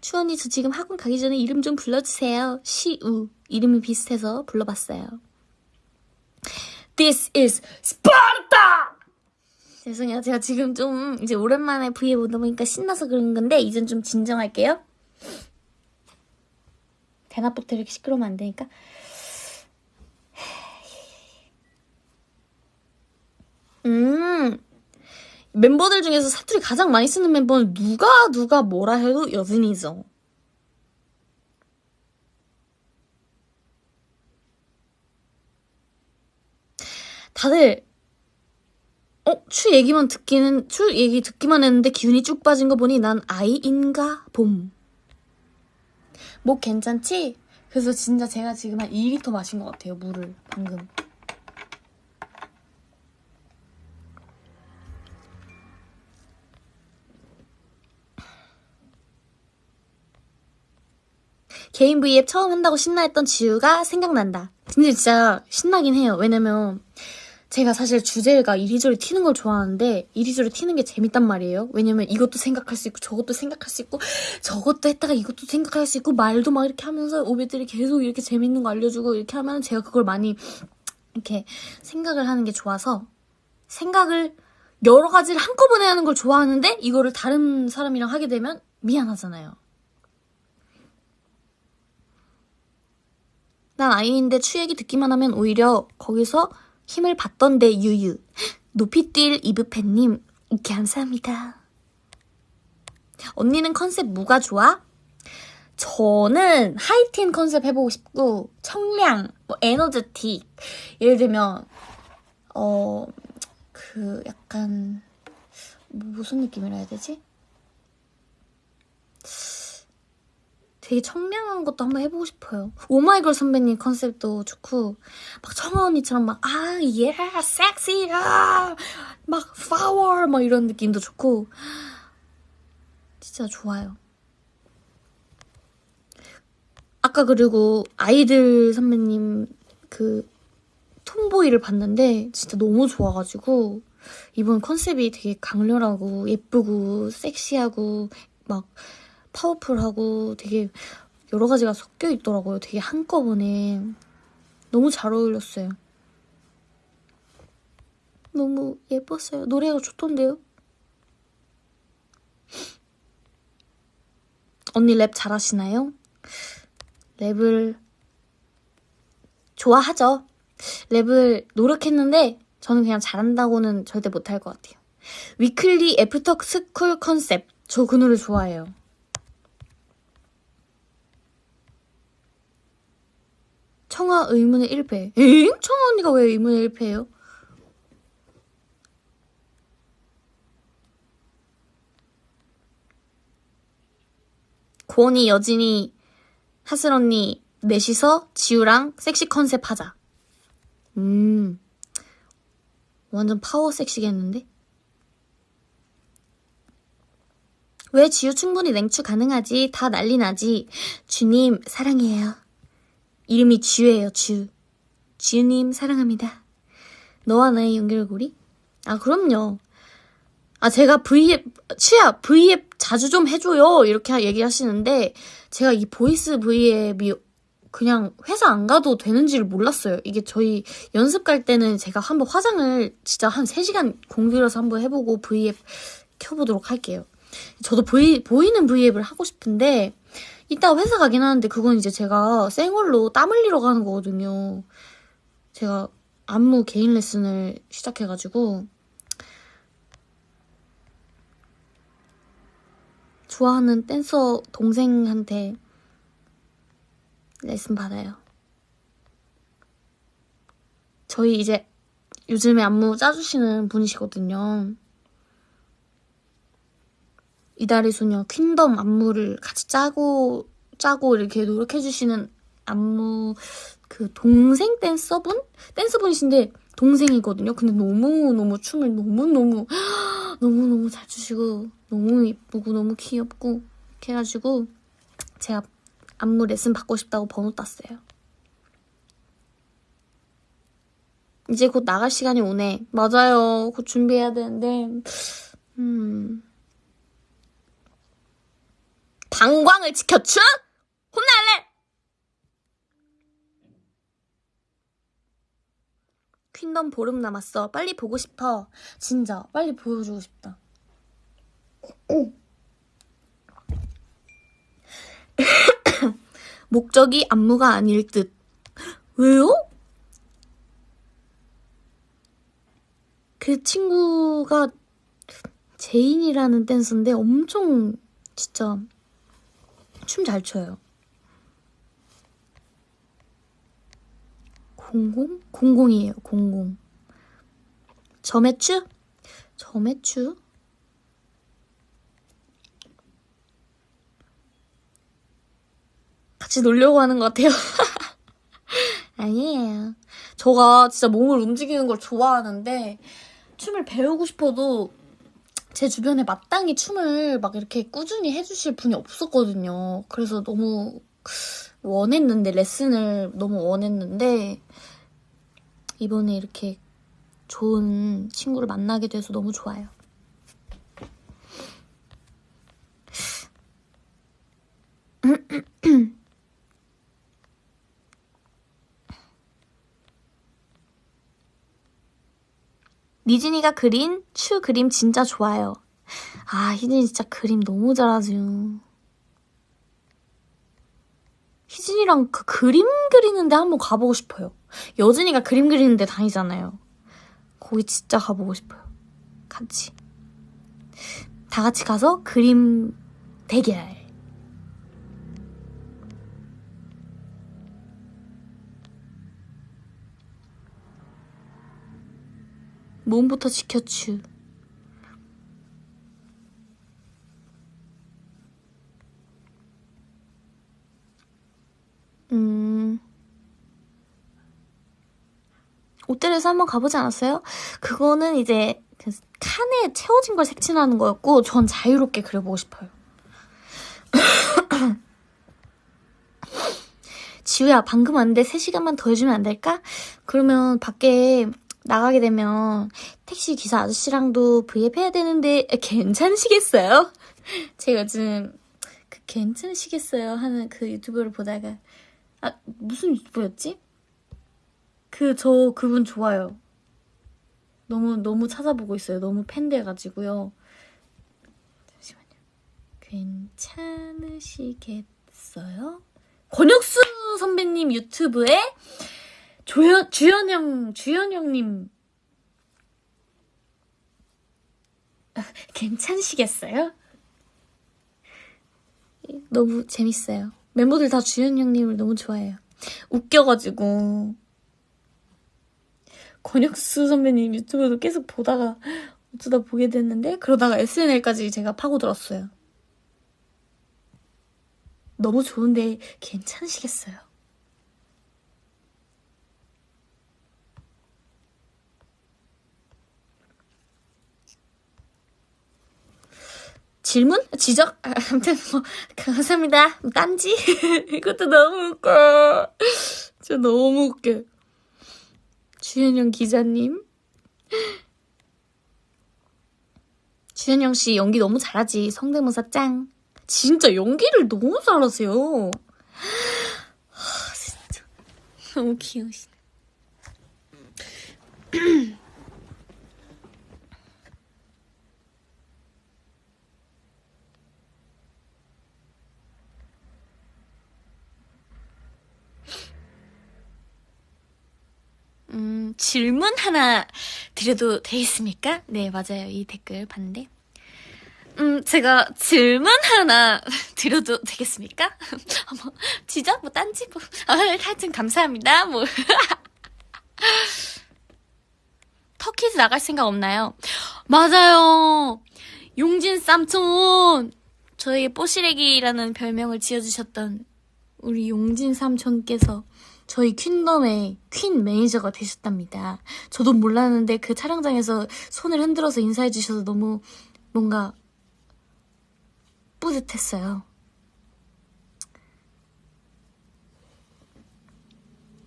S1: 추언니 저 지금 학원 가기 전에 이름 좀 불러주세요. 시우 이름이 비슷해서 불러봤어요. This is Sparta! 죄송해요. 제가 지금 좀 이제 오랜만에 브이앱 보다 보니까 신나서 그런 건데 이젠 좀 진정할게요. 대낮부터 이렇게 시끄러우면 안 되니까 멤버들 중에서 사투리 가장 많이 쓰는 멤버는 누가 누가 뭐라 해도 여진이죠. 다들 어? 추 얘기만 듣기는 추 얘기 듣기만 했는데 기운이 쭉 빠진 거 보니 난 아이인가 봄. 목 괜찮지? 그래서 진짜 제가 지금 한 2리터 마신 것 같아요 물을 방금. 개인 V앱 처음 한다고 신나했던 지우가 생각난다. 근데 진짜 신나긴 해요. 왜냐면 제가 사실 주제가 이리저리 튀는 걸 좋아하는데 이리저리 튀는 게 재밌단 말이에요. 왜냐면 이것도 생각할 수 있고 저것도 생각할 수 있고 저것도 했다가 이것도 생각할 수 있고 말도 막 이렇게 하면서 오베들이 계속 이렇게 재밌는 거 알려주고 이렇게 하면 제가 그걸 많이 이렇게 생각을 하는 게 좋아서 생각을 여러 가지를 한꺼번에 하는 걸 좋아하는데 이거를 다른 사람이랑 하게 되면 미안하잖아요. 난 아이인데 추 얘기 듣기만 하면 오히려 거기서 힘을 받던데 유유. 높이 뛸 이브팬님 감사합니다. 언니는 컨셉 뭐가 좋아? 저는 하이틴 컨셉 해보고 싶고 청량, 뭐 에너제틱. 예를 들면 어 그 약간 뭐 무슨 느낌이라 해야 되지? 되게 청량한 것도 한번 해보고 싶어요. 오마이걸 선배님 컨셉도 좋고 막 청아 언니처럼 막 아, 예, 섹시, 아, 막 파워 막 이런 느낌도 좋고 진짜 좋아요. 아까 그리고 아이들 선배님 그 톰보이를 봤는데 진짜 너무 좋아가지고 이번 컨셉이 되게 강렬하고 예쁘고 섹시하고 막 파워풀하고 되게 여러 가지가 섞여 있더라고요. 되게 한꺼번에 너무 잘 어울렸어요. 너무 예뻤어요. 노래가 좋던데요? 언니 랩 잘하시나요? 랩을 좋아하죠. 랩을 노력했는데 저는 그냥 잘한다고는 절대 못할 것 같아요. Weeekly After School 컨셉. 저 그 노래 좋아해요. 청하 의문의 1패. 엥? 청하 언니가 왜 의문의 1패예요? 고원이, 여진이, 하슬 언니 넷이서 지우랑 섹시 컨셉 하자. 음. 완전 파워 섹시겠는데? 왜 지우 충분히 냉추 가능하지? 다 난리 나지. 츄님, 사랑해요. 이름이 츄예요, 츄. 츄님 사랑합니다. 너와 나의 연결고리? 아, 그럼요. 아, 제가 V앱, 츄야, V앱 자주 좀 해줘요. 이렇게 얘기하시는데, 제가 이 보이스 V앱이 그냥 회사 안 가도 되는지를 몰랐어요. 이게 저희 연습 갈 때는 제가 한번 화장을 진짜 한 3시간 공들여서 한번 해보고 V앱 켜보도록 할게요. 저도 보이, 보이는 V앱을 하고 싶은데, 이따 회사 가긴 하는데 그건 이제 제가 생얼로 땀 흘리러 가는 거거든요. 제가 안무 개인 레슨을 시작해가지고 좋아하는 댄서 동생한테 레슨 받아요. 저희 이제 요즘에 안무 짜주시는 분이시거든요. 이달의 소녀 퀸덤 안무를 같이 짜고 짜고 이렇게 노력해주시는 안무 그 동생 댄서분 댄서분이신데 동생이거든요. 근데 너무 너무 춤을 너무 너무 너무 너무 잘 추시고 너무 예쁘고 너무 귀엽고 이렇게 해가지고 제가 안무 레슨 받고 싶다고 번호 땄어요. 이제 곧 나갈 시간이 오네. 맞아요. 곧 준비해야 되는데 음. 방광을 지켜줘? 혼날래? 퀸덤 보름 남았어. 빨리 보고 싶어. 진짜 빨리 보여주고 싶다. 목적이 안무가 아닐 듯. 왜요? 그 친구가 제인이라는 댄서인데 엄청 진짜 춤 잘 춰요. 공공? 공공이에요, 공공. 점액추? 점액추? 같이 놀려고 하는 것 같아요. 아니에요. 저가 진짜 몸을 움직이는 걸 좋아하는데 춤을 배우고 싶어도 제 주변에 마땅히 춤을 막 이렇게 꾸준히 해주실 분이 없었거든요. 그래서 너무 원했는데 레슨을 너무 원했는데 이번에 이렇게 좋은 친구를 만나게 돼서 너무 좋아요. 니진이가 그린 추 그림 진짜 좋아요. 아, 희진이 진짜 그림 너무 잘하죠. 희진이랑 그 그림 그리는데 한번 가보고 싶어요. 여진이가 그림 그리는데 다니잖아요. 거기 진짜 가보고 싶어요. 같이. 다 같이 가서 그림 대결. 몸부터 지켜주. 음. 옷들에서 한번 가보지 않았어요? 그거는 이제 그 칸에 채워진 걸 색칠하는 거였고 전 자유롭게 그려보고 싶어요. 지우야 방금 왔는데 3시간만 더 해주면 안 될까? 그러면 밖에 나가게 되면 택시 기사 아저씨랑도 브이앱 해야 되는데 괜찮으시겠어요? 제가 요즘 그 괜찮으시겠어요 하는 그 유튜브를 보다가 아 무슨 유튜브였지? 그 저 그분 좋아요. 너무 너무 찾아보고 있어요. 너무 팬 돼가지고요. 잠시만요. 괜찮으시겠어요? 권혁수 선배님 유튜브에 조연, 주연형, 주연형님. 아, 괜찮으시겠어요? 너무 재밌어요. 멤버들 다 주연형님을 너무 좋아해요. 웃겨가지고. 권혁수 선배님 유튜브도 계속 보다가 어쩌다 보게 됐는데, 그러다가 SNL까지 제가 파고들었어요. 너무 좋은데 괜찮으시겠어요? 질문? 지적? 아, 아무튼 뭐 감사합니다. 딴지? 이것도 너무 웃겨. 진짜 너무 웃겨. 주현영 기자님. 주현영 씨 연기 너무 잘하지. 성대모사 짱. 진짜 연기를 너무 잘하세요. 하, 진짜 너무 귀여우시네. 음, 질문 하나 드려도 되겠습니까? 네, 맞아요. 이 댓글 봤는데. 음, 제가 질문 하나 드려도 되겠습니까? 뭐, 지적? 뭐, 딴지? 뭐, 아, 하여튼 감사합니다. 뭐. 터키즈 나갈 생각 없나요? 맞아요. 용진 삼촌. 저에게 뽀시래기라는 별명을 지어주셨던 우리 용진 삼촌께서 저희 퀸덤의 퀸 매니저가 되셨답니다. 저도 몰랐는데 그 촬영장에서 손을 흔들어서 인사해 주셔서 너무 뭔가 뿌듯했어요.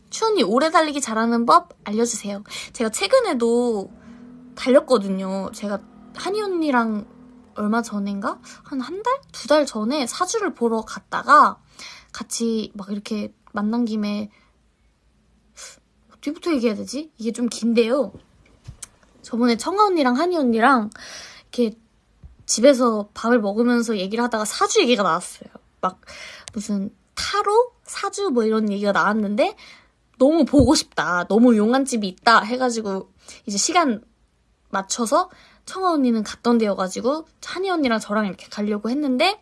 S1: 츄 언니 오래 달리기 잘하는 법 알려주세요. 제가 최근에도 달렸거든요. 제가 하니 언니랑 얼마 전인가? 한 한 달? 두 달 전에 사주를 보러 갔다가 같이 막 이렇게 만난 김에 어디부터 얘기해야 되지? 이게 좀 긴데요. 저번에 청아 언니랑 한이 언니랑 이렇게 집에서 밥을 먹으면서 얘기를 하다가 사주 얘기가 나왔어요. 막 무슨 타로? 사주 뭐 이런 얘기가 나왔는데 너무 보고 싶다. 너무 용한 집이 있다. 해가지고 이제 시간 맞춰서 청하 언니는 갔던 데여가지고 하니 언니랑 저랑 이렇게 가려고 했는데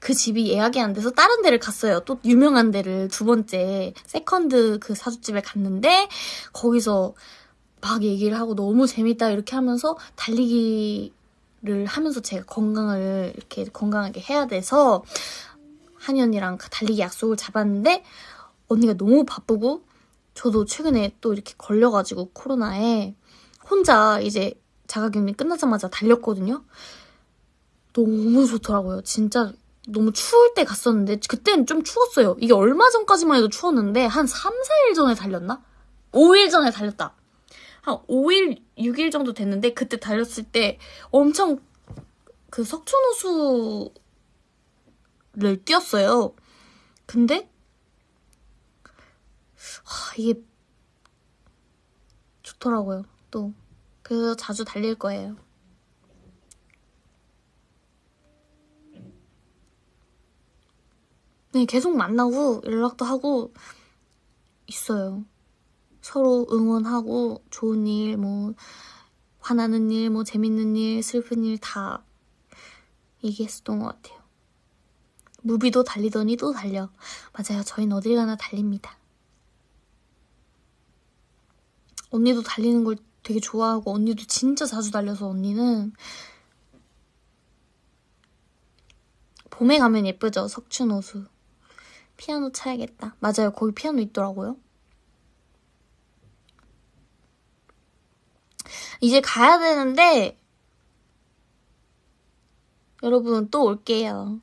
S1: 그 집이 예약이 안 돼서 다른 데를 갔어요. 또 유명한 데를 두 번째 세컨드 그 사주집에 갔는데 거기서 막 얘기를 하고 너무 재밌다 이렇게 하면서 달리기를 하면서 제가 건강을 이렇게 건강하게 해야 돼서 하니 언니랑 그 달리기 약속을 잡았는데 언니가 너무 바쁘고 저도 최근에 또 이렇게 걸려가지고 코로나에 혼자 이제 자가격리 끝나자마자 달렸거든요. 너무 좋더라고요. 진짜 너무 추울 때 갔었는데 그때는 좀 추웠어요. 이게 얼마 전까지만 해도 추웠는데 한 3, 4일 전에 달렸나? 5일 전에 달렸다. 한 5일, 6일 정도 됐는데 그때 달렸을 때 엄청 그 석촌호수를 뛰었어요. 근데 하, 이게 좋더라고요. 또 그래서 자주 달릴 거예요. 네, 계속 만나고 연락도 하고 있어요. 서로 응원하고 좋은 일, 뭐 화나는 일, 뭐 재밌는 일, 슬픈 일 다 얘기했었던 것 같아요. 무비도 달리더니 또 달려. 맞아요. 저희는 어딜 가나 달립니다. 언니도 달리는 걸 되게 좋아하고 언니도 진짜 자주 달려서 언니는 봄에 가면 예쁘죠. 석춘호수. 피아노 차야겠다. 맞아요. 거기 피아노 있더라고요. 이제 가야 되는데 여러분 또 올게요.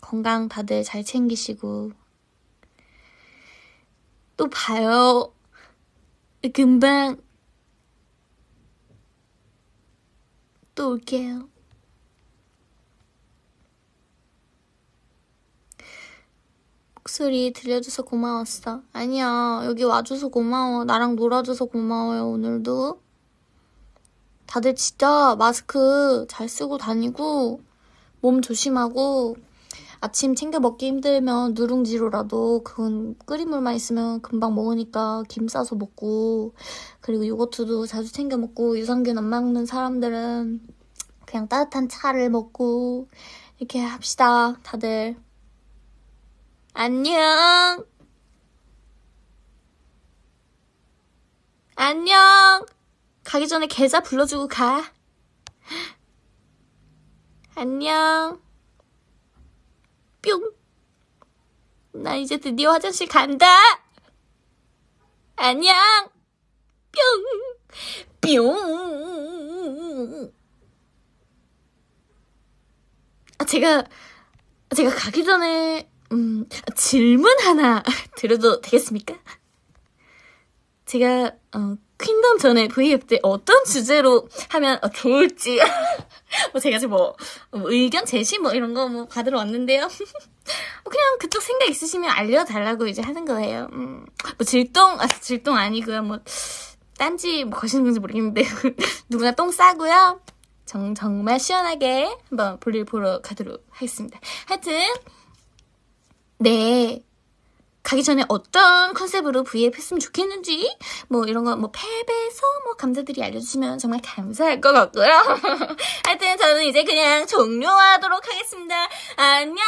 S1: 건강 다들 잘 챙기시고 또 봐요. 금방 또 올게요. 목 소리 들려줘서 고마웠어. 아니야, 여기 와줘서 고마워. 나랑 놀아줘서 고마워요, 오늘도. 다들 진짜 마스크 잘 쓰고 다니고, 몸 조심하고, 아침 챙겨 먹기 힘들면 누룽지로라도 그건 끓인 물만 있으면 금방 먹으니까 김 싸서 먹고, 그리고 요거트도 자주 챙겨 먹고, 유산균 안 먹는 사람들은 그냥 따뜻한 차를 먹고, 이렇게 합시다, 다들. 안녕. 안녕. 가기 전에 계좌 불러주고 가. 안녕. 뿅. 나 이제 드디어 화장실 간다. 안녕. 뿅. 뿅. 아, 제가, 제가 가기 전에 음, 질문 하나 드려도 되겠습니까? 제가 어, 퀸덤 전에 V앱 때 어떤 주제로 하면 어, 좋을지 뭐 제가 지금 뭐, 뭐 의견 제시 뭐 이런 거 뭐 받으러 왔는데요. 그냥 그쪽 생각 있으시면 알려달라고 이제 하는 거예요. 음, 뭐 질동 아 질동 아니고요. 뭐 딴지 뭐 거시는 건지 모르겠는데 누구나 똥 싸고요. 정, 정말 시원하게 한번 볼일 보러 가도록 하겠습니다. 하여튼 네. 가기 전에 어떤 컨셉으로 V앱 했으면 좋겠는지, 뭐 이런 거, 뭐 탭에서 뭐 감자들이 알려주시면 정말 감사할 것 같고요. 하여튼 저는 이제 그냥 종료하도록 하겠습니다. 안녕!